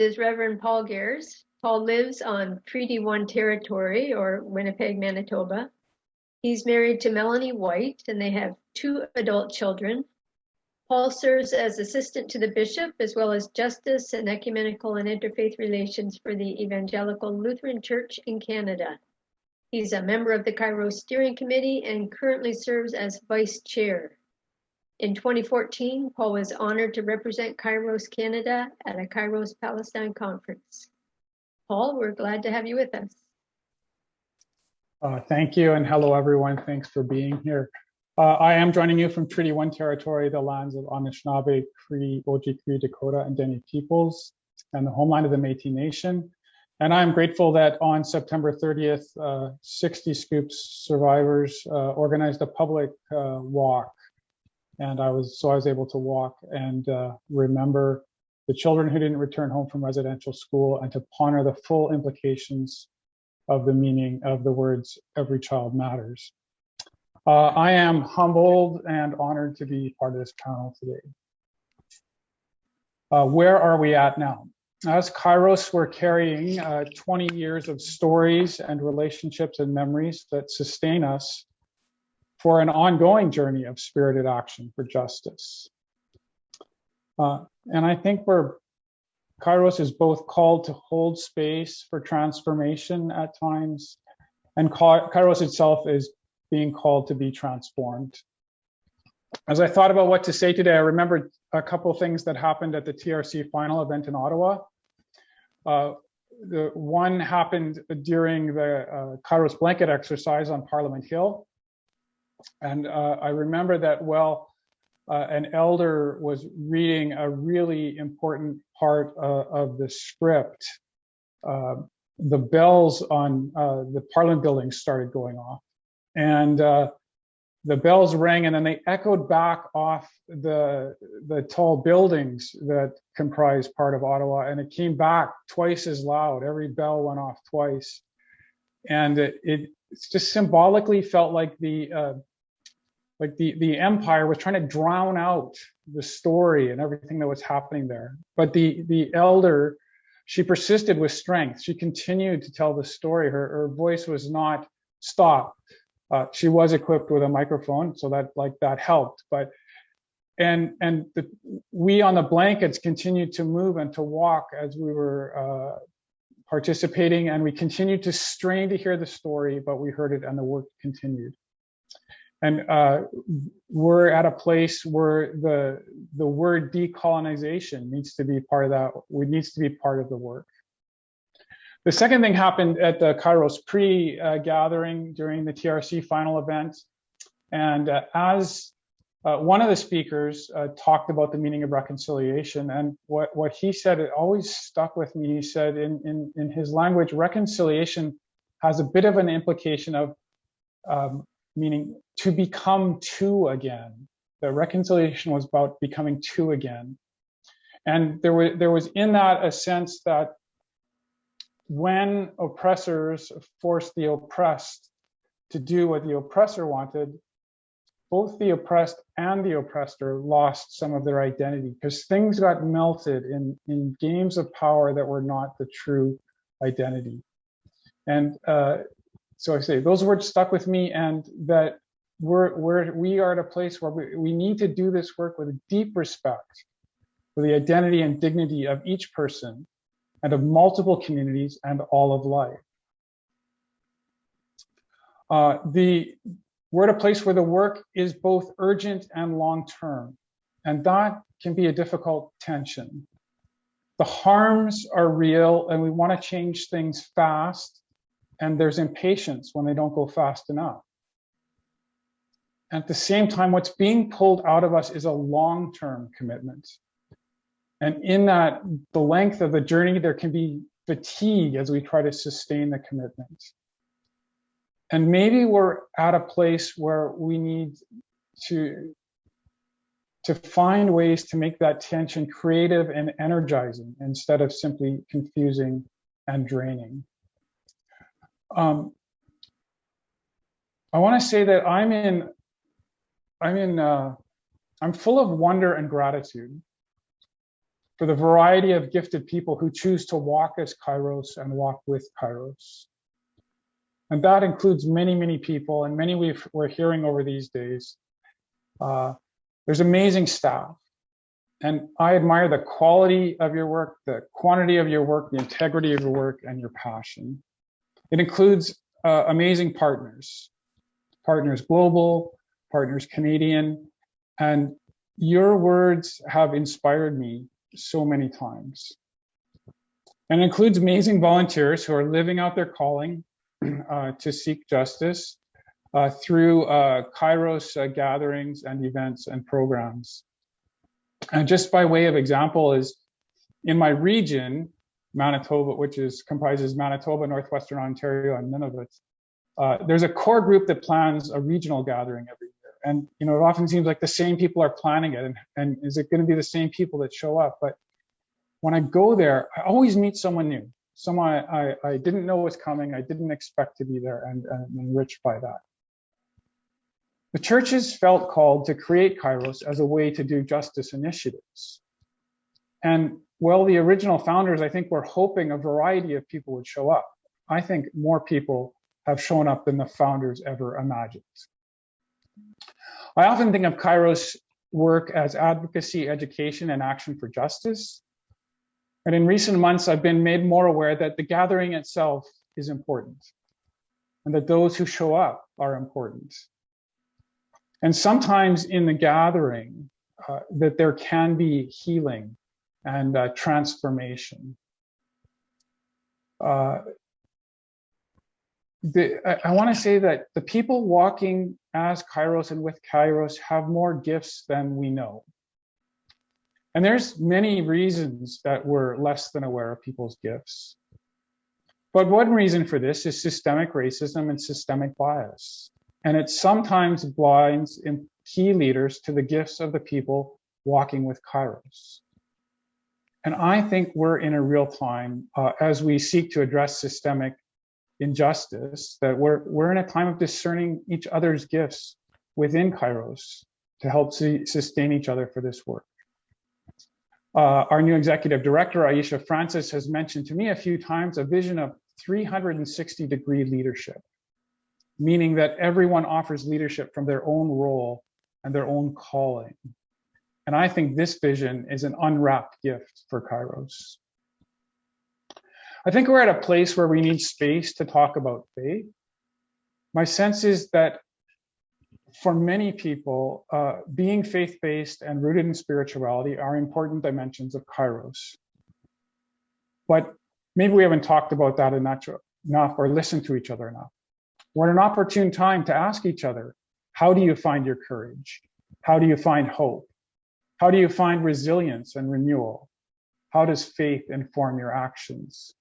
Is Reverend Paul Gehrs. Paul lives on Treaty One territory or Winnipeg, Manitoba. He's married to Melanie White and they have two adult children. Paul serves as assistant to the bishop as well as justice and ecumenical and interfaith relations for the Evangelical Lutheran Church in Canada. He's a member of the Kairos Steering Committee and currently serves as vice chair. In 2014, Paul was honored to represent Kairos Canada at a Kairos Palestine conference. Paul, we're glad to have you with us. Uh, thank you and hello everyone. Thanks for being here. Uh, I am joining you from Treaty One territory, the lands of Anishinaabe, Cree, Oji-Cree, Dakota, and Dene peoples, and the homeland of the Métis Nation. And I'm grateful that on September 30th, uh, 60 Scoops survivors uh, organized a public uh, walk. And I was so I was able to walk and uh, remember the children who didn't return home from residential school and to ponder the full implications of the meaning of the words every child matters. Uh, I am humbled and honored to be part of this panel today. Uh, where are we at now? As Kairos, we're carrying uh, 20 years of stories and relationships and memories that sustain us for an ongoing journey of spirited action for justice. Uh, and I think we're Kairos is both called to hold space for transformation at times, and Kairos itself is being called to be transformed. As I thought about what to say today, I remembered a couple things that happened at the TRC final event in Ottawa. Uh, the one happened during the uh, Kairos blanket exercise on Parliament Hill. And uh, I remember that, well, uh, an elder was reading a really important part uh, of the script. Uh, the bells on uh, the Parliament building started going off, and the bells rang, and then they echoed back off the the tall buildings that comprise part of Ottawa, and it came back twice as loud. Every bell went off twice, and it, it just symbolically felt like the uh, like the the empire was trying to drown out the story and everything that was happening there. But the the elder she persisted with strength. She continued to tell the story. Her, her voice was not stopped. Uh, she was equipped with a microphone so that like that helped. But and and the, we on the blankets continued to move and to walk as we were uh, participating. And we continued to strain to hear the story, but we heard it and the work continued. And uh, we're at a place where the, the word decolonization needs to be part of that, it needs to be part of the work. The second thing happened at the Kairos pre-gathering during the TRC final event. And uh, as uh, one of the speakers uh, talked about the meaning of reconciliation and what, what he said, it always stuck with me. He said in, in, in his language, reconciliation has a bit of an implication of um, meaning to become two again. The reconciliation was about becoming two again. And there was, there was in that a sense that when oppressors forced the oppressed to do what the oppressor wanted, both the oppressed and the oppressor lost some of their identity because things got melted in, in games of power that were not the true identity. And uh, so I say those words stuck with me and that we're, we're, we are at a place where we, we need to do this work with deep respect for the identity and dignity of each person and of multiple communities and all of life. Uh, the we're at a place where the work is both urgent and long-term, and that can be a difficult tension. The harms are real and we wanna change things fast, and there's impatience when they don't go fast enough. At the same time, what's being pulled out of us is a long-term commitment. And in that, the length of the journey, there can be fatigue as we try to sustain the commitment. And maybe we're at a place where we need to, to find ways to make that tension creative and energizing instead of simply confusing and draining. Um, I want to say that I'm in, I'm in, uh, I'm full of wonder and gratitude for the variety of gifted people who choose to walk as Kairos and walk with Kairos. And that includes many, many people and many we are hearing over these days. Uh, there's amazing staff. And I admire the quality of your work, the quantity of your work, the integrity of your work, and your passion. It includes uh, amazing partners, partners global, partners Canadian, and your words have inspired me so many times. And includes amazing volunteers who are living out their calling [CLEARS THROAT] uh, to seek justice uh, through uh, Kairos uh, gatherings and events and programs. And just by way of example is in my region, Manitoba, which is comprises Manitoba, Northwestern Ontario, and Nunavut, uh, there's a core group that plans a regional gathering every year. And you know, it often seems like the same people are planning it, and, and is it going to be the same people that show up? But when I go there, I always meet someone new someone I, I didn't know was coming, I didn't expect to be there and, and enriched by that. The churches felt called to create Kairos as a way to do justice initiatives. And well, the original founders, I think, were hoping a variety of people would show up. I think more people have shown up than the founders ever imagined. I often think of Kairos work as advocacy, education, and action for justice. And in recent months, I've been made more aware that the gathering itself is important and that those who show up are important. And sometimes in the gathering, uh, that there can be healing and uh, transformation. Uh, the, I, I want to say that the people walking as Kairos and with Kairos have more gifts than we know. And there's many reasons that we're less than aware of people's gifts. But one reason for this is systemic racism and systemic bias. And it sometimes blinds key leaders to the gifts of the people walking with Kairos. And I think we're in a real time uh, as we seek to address systemic injustice that we're, we're in a time of discerning each other's gifts within Kairos to help see, sustain each other for this work. Uh, our new executive director, Aisha Francis, has mentioned to me a few times a vision of 360 degree leadership, meaning that everyone offers leadership from their own role and their own calling. And I think this vision is an unwrapped gift for Kairos. I think we're at a place where we need space to talk about faith. My sense is that for many people, uh, being faith-based and rooted in spirituality are important dimensions of Kairos. But maybe we haven't talked about that enough or listened to each other enough. We're at an opportune time to ask each other, how do you find your courage? How do you find hope? How do you find resilience and renewal? How does faith inform your actions?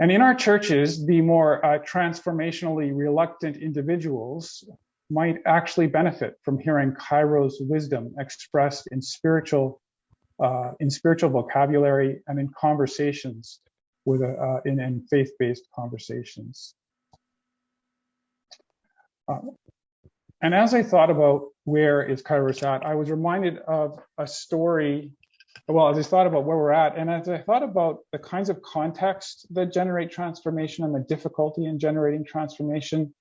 And in our churches, the more uh, transformationally reluctant individuals might actually benefit from hearing Kairos' wisdom expressed in spiritual, uh, in spiritual vocabulary and in conversations with, a, uh, in, in faith-based conversations. And as I thought about where is Kairos at, I was reminded of a story. Well, as I thought about where we're at, and as I thought about the kinds of context that generate transformation and the difficulty in generating transformation,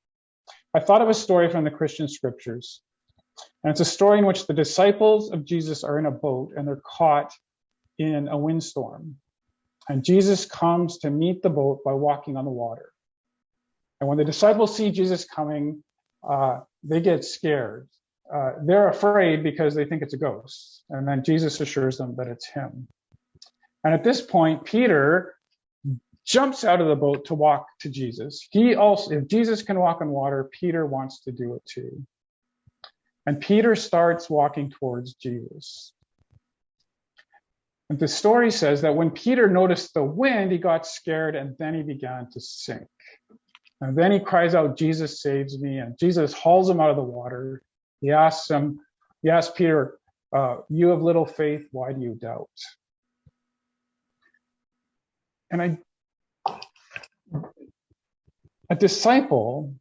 I thought of a story from the Christian scriptures. And it's a story in which the disciples of Jesus are in a boat and they're caught in a windstorm. And Jesus comes to meet the boat by walking on the water. And when the disciples see Jesus coming, uh, they get scared. Uh, they're afraid because they think it's a ghost. And then Jesus assures them that it's him. And at this point, Peter jumps out of the boat to walk to Jesus. He also, if Jesus can walk on water, Peter wants to do it too. And Peter starts walking towards Jesus. And the story says that when Peter noticed the wind, he got scared and then he began to sink. And then he cries out, Jesus saves me. And Jesus hauls him out of the water. He asks him, he asks Peter, uh, you have little faith, why do you doubt? And I a disciple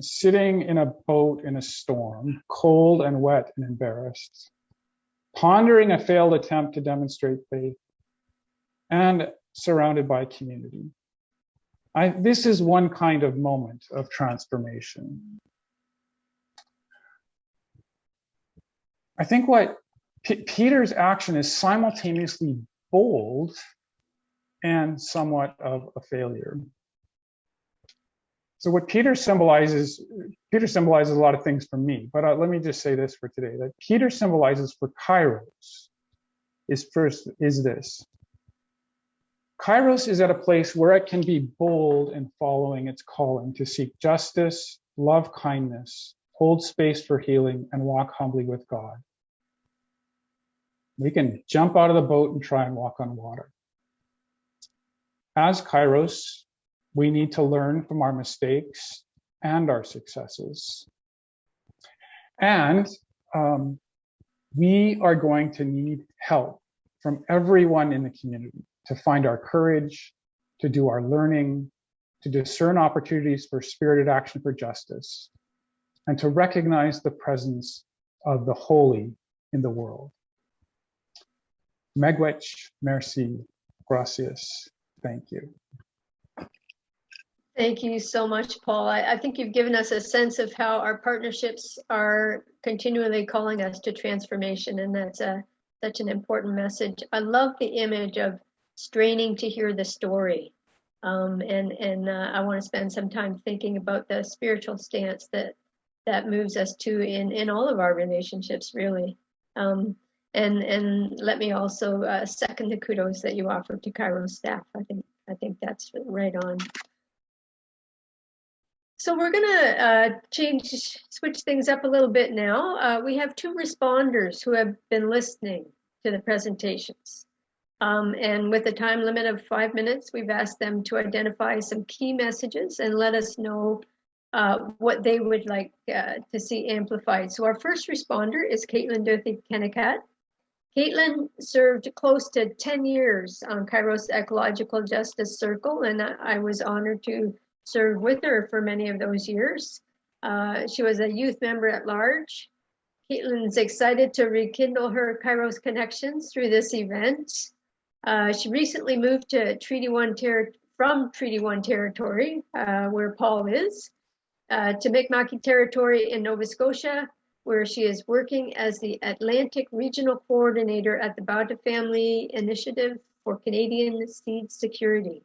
sitting in a boat in a storm, cold and wet and embarrassed, pondering a failed attempt to demonstrate faith, and surrounded by community. I, this is one kind of moment of transformation. I think what P Peter's action is simultaneously bold and somewhat of a failure. So what Peter symbolizes, Peter symbolizes a lot of things for me, but uh, let me just say this for today, that Peter symbolizes for Kairos is first, is this. Kairos is at a place where it can be bold in following its calling to seek justice, love kindness, hold space for healing, and walk humbly with God. We can jump out of the boat and try and walk on water. As Kairos, we need to learn from our mistakes and our successes. And um, we are going to need help from everyone in the community to find our courage, to do our learning, to discern opportunities for spirited action for justice, and to recognize the presence of the holy in the world. Megwech, merci, gracias, thank you. Thank you so much, Paul. I, I, think you've given us a sense of how our partnerships are continually calling us to transformation, and that's a, such an important message. I love the image of straining to hear the story, um, and and uh, I want to spend some time thinking about the spiritual stance that that moves us to in in all of our relationships, really. Um, and and let me also uh, second the kudos that you offered to Kairos staff. I think I think that's right on. So we're going to uh, change, switch things up a little bit now. Uh, we have two responders who have been listening to the presentations. Um, and with a time limit of five minutes, we've asked them to identify some key messages and let us know uh, what they would like uh, to see amplified. So our first responder is Caitlin Duthie Kennecat. Caitlin served close to 10 years on Kairos Ecological Justice Circle, and I was honored to serve with her for many of those years. Uh, she was a youth member at large. Caitlin's excited to rekindle her Kairos connections through this event. Uh, she recently moved to Treaty One ter from Treaty One territory, uh, where Paul is, uh, to Mi'kmaq territory in Nova Scotia, where she is working as the Atlantic Regional Coordinator at the Bauta Family Initiative for Canadian seed security.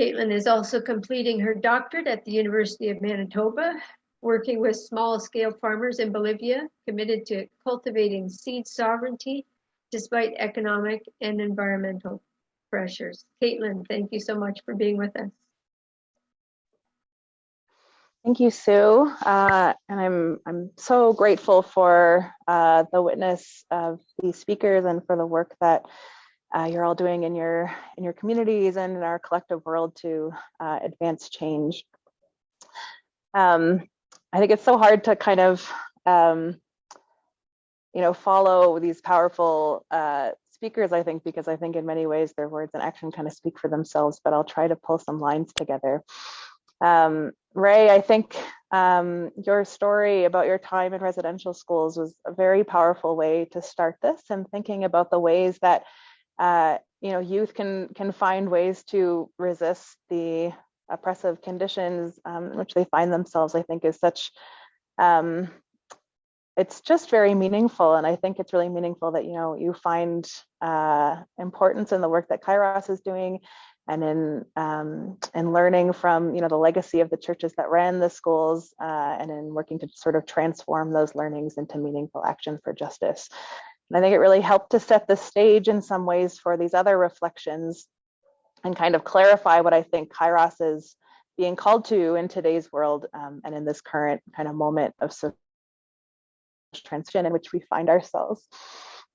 Caitlin is also completing her doctorate at the University of Manitoba, working with small scale farmers in Bolivia, committed to cultivating seed sovereignty despite economic and environmental pressures. Caitlin, thank you so much for being with us. Thank you, Sue. Uh, and I'm I'm so grateful for uh, the witness of these speakers and for the work that uh, you're all doing in your in your communities and in our collective world to uh, advance change. Um, I think it's so hard to kind of um, you know follow these powerful uh, speakers. I think because I think in many ways their words and action kind of speak for themselves. But I'll try to pull some lines together. Um, Ray, I think um, your story about your time in residential schools was a very powerful way to start this and thinking about the ways that uh, you know youth can can find ways to resist the oppressive conditions um, which they find themselves. I think is such um, it's just very meaningful, and I think it's really meaningful that you know you find uh, importance in the work that Kairos is doing and in um, in learning from you know the legacy of the churches that ran the schools uh, and in working to sort of transform those learnings into meaningful action for justice. And I think it really helped to set the stage in some ways for these other reflections and kind of clarify what I think Kairos is being called to in today's world um, and in this current kind of moment of transition in which we find ourselves.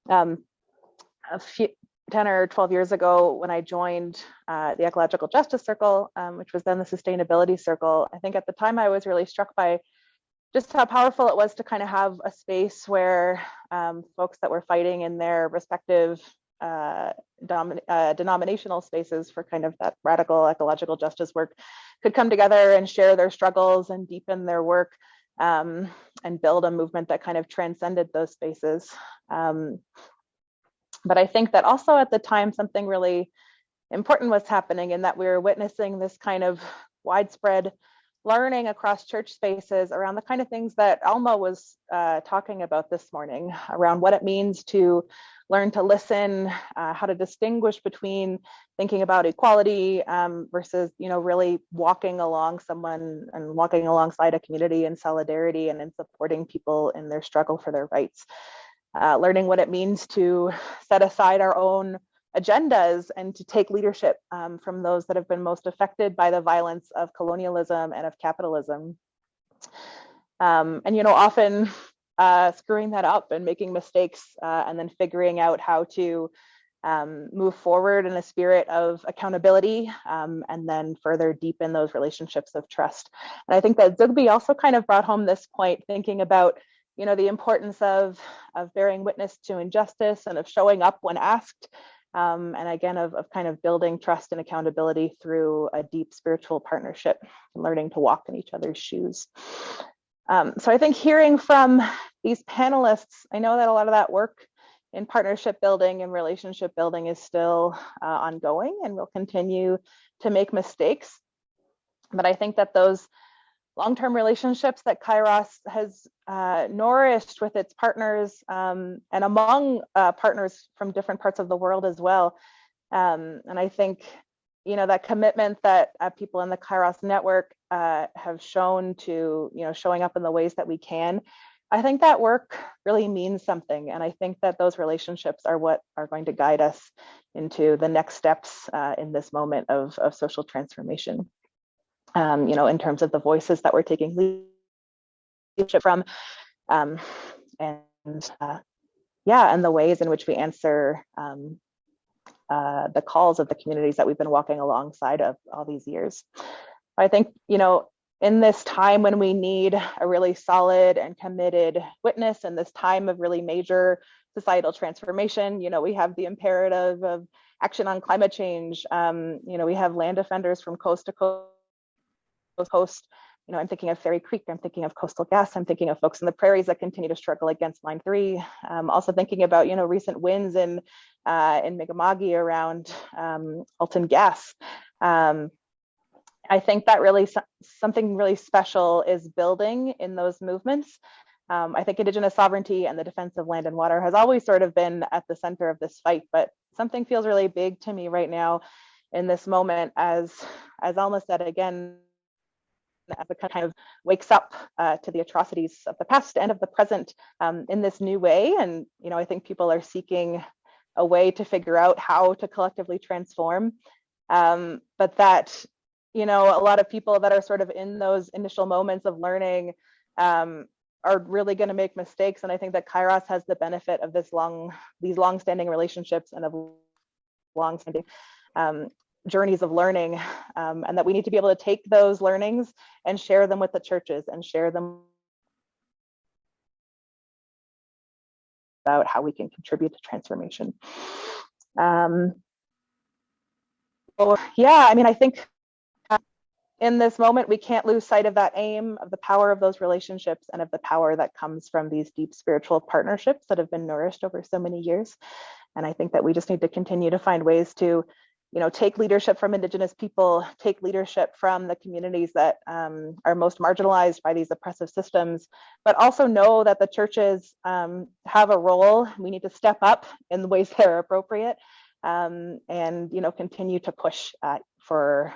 Um, a few, 10 or 12 years ago when I joined uh, the Ecological Justice Circle, um, which was then the Sustainability Circle, I think at the time I was really struck by just how powerful it was to kind of have a space where um, folks that were fighting in their respective uh, uh, denominational spaces for kind of that radical ecological justice work could come together and share their struggles and deepen their work um, and build a movement that kind of transcended those spaces. Um, but I think that also at the time, something really important was happening in that we were witnessing this kind of widespread learning across church spaces around the kind of things that Alma was uh, talking about this morning around what it means to learn to listen, uh, how to distinguish between thinking about equality um, versus, you know, really walking along someone and walking alongside a community in solidarity and in supporting people in their struggle for their rights. Uh, learning what it means to set aside our own agendas and to take leadership um, from those that have been most affected by the violence of colonialism and of capitalism. Um, and, you know, often [LAUGHS] uh, screwing that up and making mistakes uh, and then figuring out how to um, move forward in a spirit of accountability um, and then further deepen those relationships of trust. And I think that Zoughbi also kind of brought home this point, thinking about you know, the importance of, of bearing witness to injustice and of showing up when asked. Um, and again, of, of kind of building trust and accountability through a deep spiritual partnership, and learning to walk in each other's shoes. Um, so I think hearing from these panelists, I know that a lot of that work in partnership building and relationship building is still uh, ongoing and will continue to make mistakes. But I think that those long-term relationships that Kairos has uh, nourished with its partners um, and among uh, partners from different parts of the world as well. Um, and I think, you know, that commitment that uh, people in the Kairos network uh, have shown to, you know, showing up in the ways that we can, I think that work really means something. And I think that those relationships are what are going to guide us into the next steps uh, in this moment of, of social transformation um, you know, in terms of the voices that we're taking leadership from, um, and uh, yeah, and the ways in which we answer um, uh, the calls of the communities that we've been walking alongside of all these years. I think, you know, in this time when we need a really solid and committed witness in this time of really major societal transformation, you know, we have the imperative of action on climate change. Um, you know, we have land defenders from coast to coast Coast. You know, I'm thinking of Fairy Creek, I'm thinking of Coastal Gas, I'm thinking of folks in the prairies that continue to struggle against Line 3. I'm also thinking about, you know, recent wins in, uh, in Mi'kmaq around um, Alton Gas. Um, I think that really something really special is building in those movements. Um, I think Indigenous sovereignty and the defense of land and water has always sort of been at the center of this fight, but something feels really big to me right now in this moment as, as Alma said again, it kind of wakes up uh, to the atrocities of the past and of the present um, in this new way. And, you know, I think people are seeking a way to figure out how to collectively transform. Um, but that, you know, a lot of people that are sort of in those initial moments of learning um, are really going to make mistakes. And I think that Kairos has the benefit of this long, these long-standing relationships and of long-standing um, journeys of learning um, and that we need to be able to take those learnings and share them with the churches and share them about how we can contribute to transformation. Um, yeah, I mean, I think in this moment, we can't lose sight of that aim, of the power of those relationships and of the power that comes from these deep spiritual partnerships that have been nourished over so many years. And I think that we just need to continue to find ways to you know, take leadership from Indigenous people, take leadership from the communities that um, are most marginalized by these oppressive systems, but also know that the churches um, have a role. We need to step up in the ways [LAUGHS] that are appropriate um, and, you know, continue to push uh, for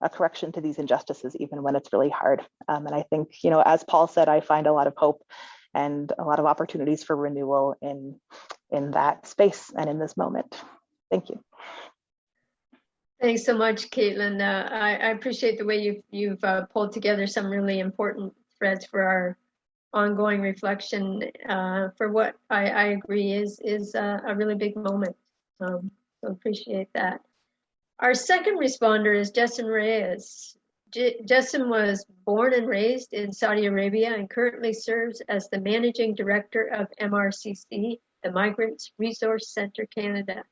a correction to these injustices, even when it's really hard. Um, and I think, you know, as Paul said, I find a lot of hope and a lot of opportunities for renewal in, in that space and in this moment. Thank you. Thanks so much, Caitlin. Uh, I, I, appreciate the way you've, you've uh, pulled together some really important threads for our ongoing reflection uh, for what I, I, agree is is a really big moment. Um, so appreciate that. Our second responder is Justin Reyes. J Justin was born and raised in Saudi Arabia and currently serves as the managing director of MRCC, the Migrants Resource Center Canada.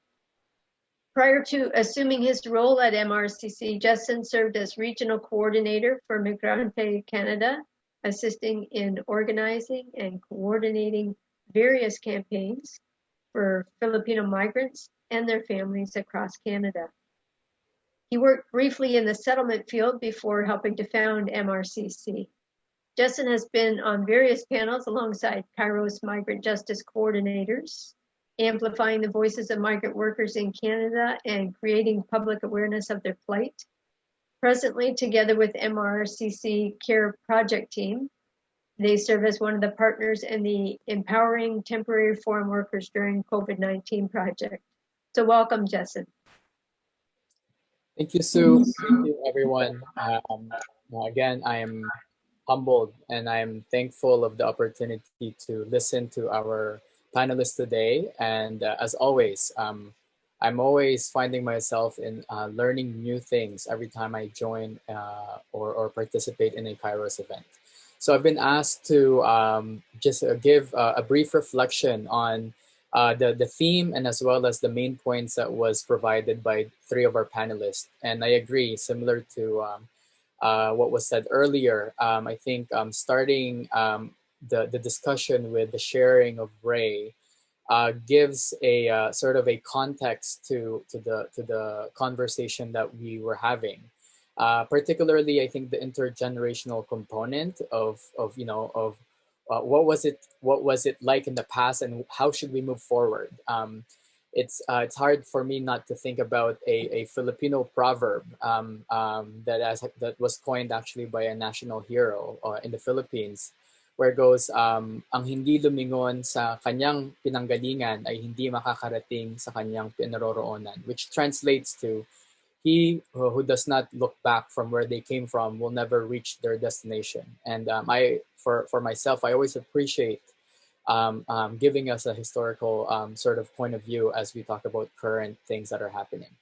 Prior to assuming his role at MRCC, Justin served as regional coordinator for Migrante Canada, assisting in organizing and coordinating various campaigns for Filipino migrants and their families across Canada. He worked briefly in the settlement field before helping to found MRCC. Justin has been on various panels alongside Kairos migrant justice coordinators, amplifying the voices of migrant workers in Canada and creating public awareness of their plight. Presently, together with MRCC CARE project team, they serve as one of the partners in the Empowering Temporary Foreign Workers During COVID-19 project. So welcome, Justin. Thank you, Sue. Thank you, everyone. Um, again, I am humbled and I'm thankful of the opportunity to listen to our panelists today. And uh, as always, um, I'm always finding myself in uh, learning new things every time I join uh, or, or participate in a Kairos event. So I've been asked to um, just uh, give uh, a brief reflection on uh, the, the theme and as well as the main points that was provided by three of our panelists. And I agree, similar to um, what was said earlier, um, I think um, starting um, the, the discussion with the sharing of Ray uh, gives a uh, sort of a context to, to, the, to the conversation that we were having. Uh, particularly, I think the intergenerational component of, of you know, of uh, what was it, what was it like in the past and how should we move forward? Um, it's uh, it's hard for me not to think about a, a Filipino proverb um, um, that as, that was coined actually by a national hero uh, in the Philippines, where goes, um, ang hindi lumingon sa kanyang pinanggalingan ay hindi makakarating sa kanyang pinaroroonan, which translates to, he who does not look back from where they came from will never reach their destination. And um, I, for, for myself, I always appreciate um, um, giving us a historical um, sort of point of view as we talk about current things that are happening.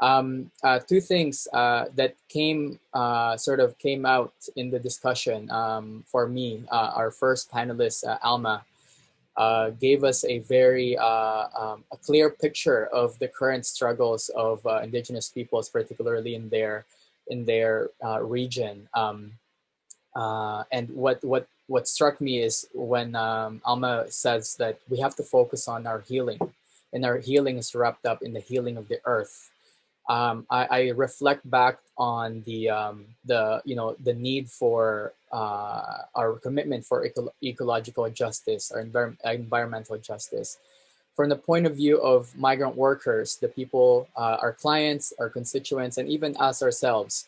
Um, uh, two things uh, that came uh, sort of came out in the discussion um, for me. Uh, our first panelist, uh, Alma, uh, gave us a very um, a clear picture of the current struggles of indigenous peoples, particularly in their in their region. Um, and what what what struck me is when um, Alma says that we have to focus on our healing, and our healing is wrapped up in the healing of the earth um, I, I, reflect back on the um, the you know the need for uh, our commitment for eco ecological justice or envir environmental justice. From the point of view of migrant workers, the people, uh, our clients, our constituents, and even us ourselves,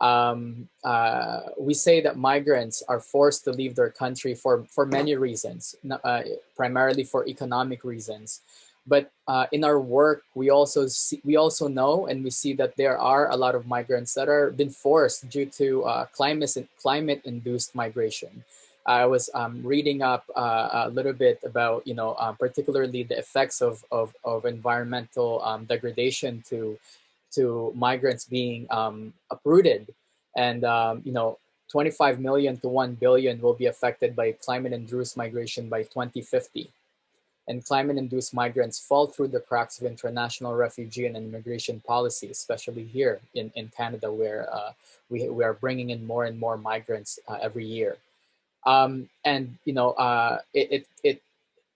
um, uh, we say that migrants are forced to leave their country for, for many reasons, uh, primarily for economic reasons. But uh, in our work, we also see, we also know and we see that there are a lot of migrants that are been forced due to uh, climate climate induced migration. I was um, reading up uh, a little bit about you know uh, particularly the effects of of, of environmental um, degradation to to migrants being um, uprooted, and um, you know 25 million to 1 billion will be affected by climate induced migration by 2050 and climate-induced migrants fall through the cracks of international refugee and immigration policy, especially here in, in Canada, where uh, we, we are bringing in more and more migrants uh, every year. Um, and, you know, uh, it, it, it,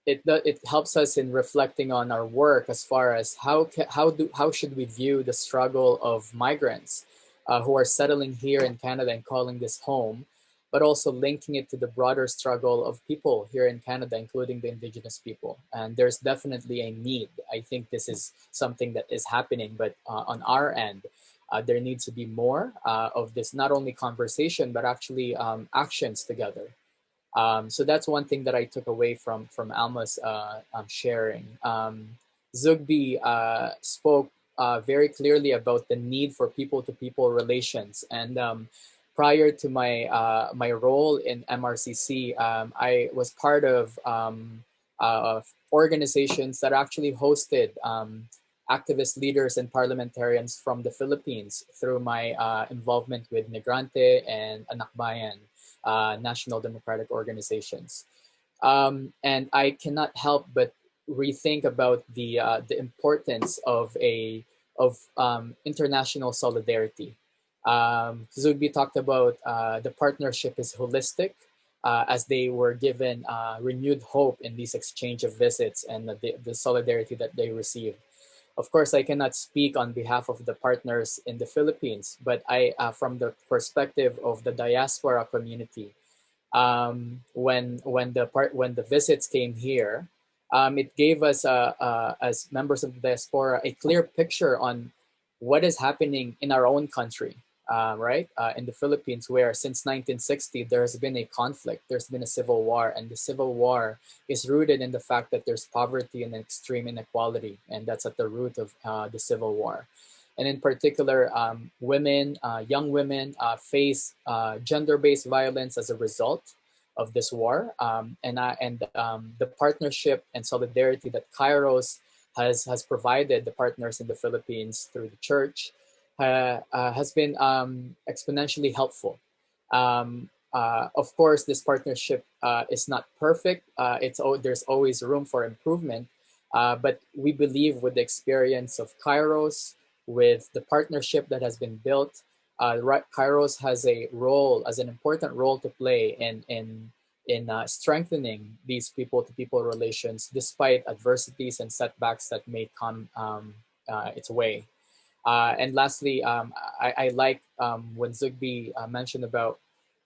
it, it helps us in reflecting on our work as far as how, how, do, how should we view the struggle of migrants uh, who are settling here in Canada and calling this home, but also linking it to the broader struggle of people here in Canada, including the Indigenous people. And there's definitely a need. I think this is something that is happening, but uh, on our end, uh, there needs to be more uh, of this, not only conversation, but actually um, actions together. Um, so that's one thing that I took away from, from Alma's uh, um, sharing. Um, Zoughbi uh, spoke uh, very clearly about the need for people-to-people -people relations. And um, prior to my uh, my role in MRCC, um, I was part of, um, uh, organizations that actually hosted um, activist leaders and parliamentarians from the Philippines through my uh, involvement with Migrante and Anak Bayan, uh, national democratic organizations. Um, and I cannot help but rethink about the uh, the importance of a of um, international solidarity um, Zoughbi talked about uh, the partnership is holistic uh, as they were given uh, renewed hope in these exchange of visits and the, the, solidarity that they received. Of course, I cannot speak on behalf of the partners in the Philippines, but I, uh, from the perspective of the diaspora community, um, when when the part when the visits came here, um, it gave us, uh, uh, as members of the diaspora, a clear picture on what is happening in our own country uh, right, uh, in the Philippines, where since 1960, there has been a conflict, there's been a civil war, and the civil war is rooted in the fact that there's poverty and extreme inequality, and that's at the root of uh, the civil war. And in particular, um, women, uh, young women uh, face uh, gender-based violence as a result of this war. Um, and and um, the partnership and solidarity that Kairos has, has provided the partners in the Philippines through the church uh, has been um, exponentially helpful. Um, uh, of course, this partnership uh, is not perfect. Uh, it's there's always room for improvement, uh, but we believe with the experience of Kairos, with the partnership that has been built, Kairos has a role, as an important role to play in in in strengthening these people-to-people -people relations, despite adversities and setbacks that may come um, its way. Uh, and lastly, um, I, I, like um, when Zoughbi uh, mentioned about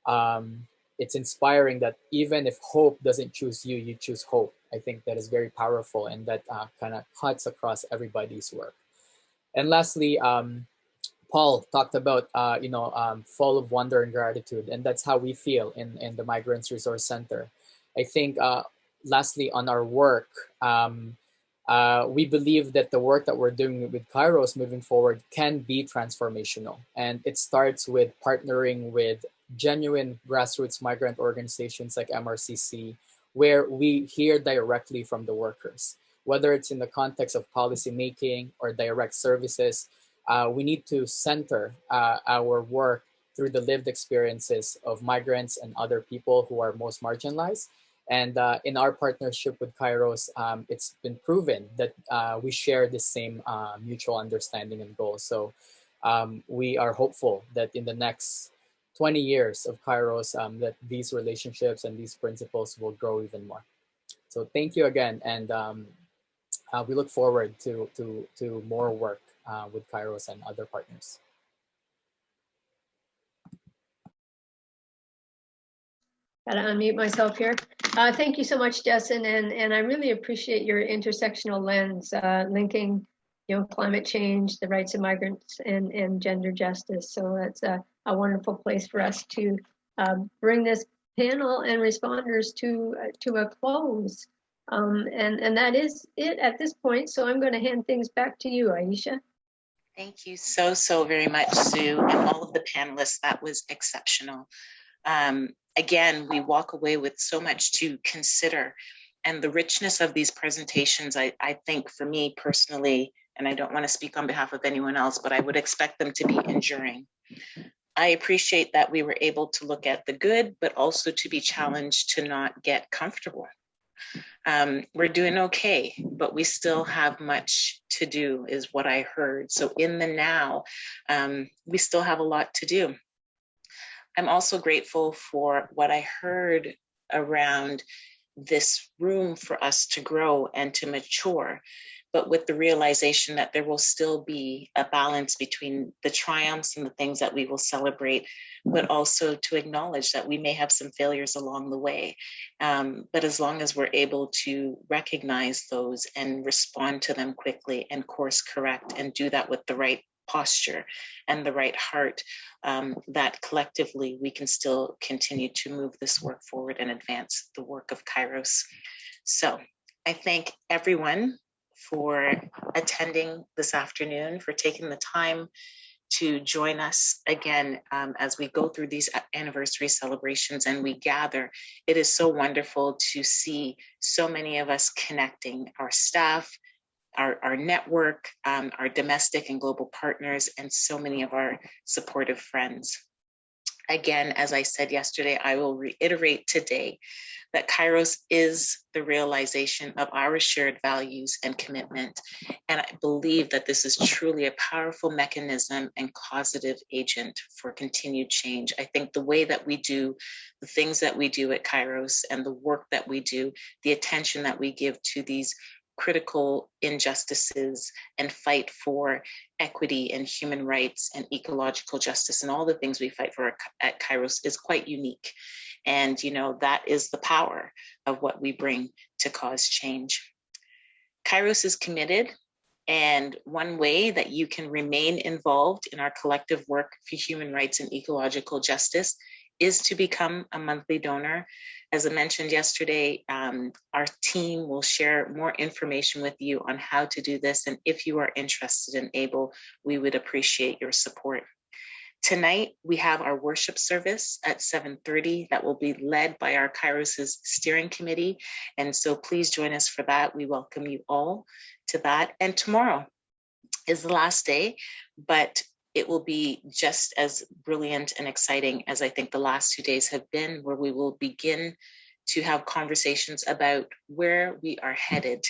um, it's inspiring that even if hope doesn't choose you, you choose hope. I think that is very powerful and that uh, kind of cuts across everybody's work. And lastly, um, Paul talked about, uh, you know, um, full of wonder and gratitude, and that's how we feel in, in the Migrants Resource Center. I think, uh, lastly, on our work, um, uh, we believe that the work that we're doing with Kairos moving forward can be transformational. And it starts with partnering with genuine grassroots migrant organizations like MRCC, where we hear directly from the workers. Whether it's in the context of policy making or direct services, uh, we need to center uh, our work through the lived experiences of migrants and other people who are most marginalized and uh, in our partnership with Kairos, um, it's been proven that uh, we share the same uh, mutual understanding and goals. So um, we are hopeful that in the next 20 years of Kairos, um, that these relationships and these principles will grow even more. So thank you again. And um, uh, we look forward to, to, to more work uh, with Kairos and other partners. Gotta unmute myself here. Uh, thank you so much, Justin, and, and I really appreciate your intersectional lens, uh, linking, you know, climate change, the rights of migrants, and, and gender justice. So that's a, a wonderful place for us to um, bring this panel and responders to uh, to a close. Um, and, and that is it at this point. So I'm going to hand things back to you, Aisha. Thank you so, so very much, Sue, and all of the panelists. That was exceptional. Um, again, we walk away with so much to consider. And the richness of these presentations, I, I think for me personally, and I don't want to speak on behalf of anyone else, but I would expect them to be enduring. I appreciate that we were able to look at the good, but also to be challenged to not get comfortable. Um, we're doing okay, but we still have much to do, is what I heard. So in the now, um, we still have a lot to do. I'm also grateful for what I heard around this room for us to grow and to mature, but with the realization that there will still be a balance between the triumphs and the things that we will celebrate, but also to acknowledge that we may have some failures along the way. Um, but as long as we're able to recognize those and respond to them quickly and course correct and do that with the right posture and the right heart, um, that collectively we can still continue to move this work forward and advance the work of Kairos. So I thank everyone for attending this afternoon, for taking the time to join us again um, as we go through these anniversary celebrations and we gather. It is so wonderful to see so many of us connecting our staff, our, our network, um, our domestic and global partners, and so many of our supportive friends. Again, as I said yesterday, I will reiterate today that Kairos is the realization of our shared values and commitment. And I believe that this is truly a powerful mechanism and causative agent for continued change. I think the way that we do the things that we do at Kairos and the work that we do, the attention that we give to these critical injustices and fight for equity and human rights and ecological justice and all the things we fight for at Kairos is quite unique. And, you know, that is the power of what we bring to cause change. Kairos is committed and one way that you can remain involved in our collective work for human rights and ecological justice is to become a monthly donor. As I mentioned yesterday, um, our team will share more information with you on how to do this. And if you are interested and able, we would appreciate your support. Tonight, we have our worship service at 7.30 that will be led by our Kairos's steering committee. And so please join us for that. We welcome you all to that. And tomorrow is the last day, but it will be just as brilliant and exciting as I think the last two days have been, where we will begin to have conversations about where we are headed.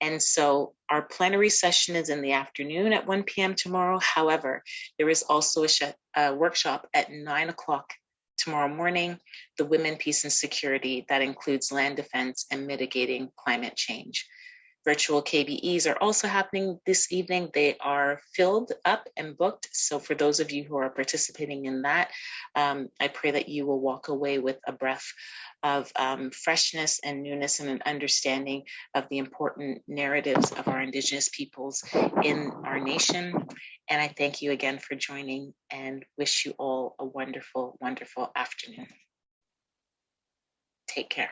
And so our plenary session is in the afternoon at 1 p.m. tomorrow. However, there is also a, a workshop at 9 o'clock tomorrow morning, the Women, Peace and Security that includes land defense and mitigating climate change. Virtual KBEs are also happening this evening. They are filled up and booked. So for those of you who are participating in that, um, I pray that you will walk away with a breath of um, freshness and newness and an understanding of the important narratives of our Indigenous peoples in our nation. And I thank you again for joining and wish you all a wonderful, wonderful afternoon. Take care.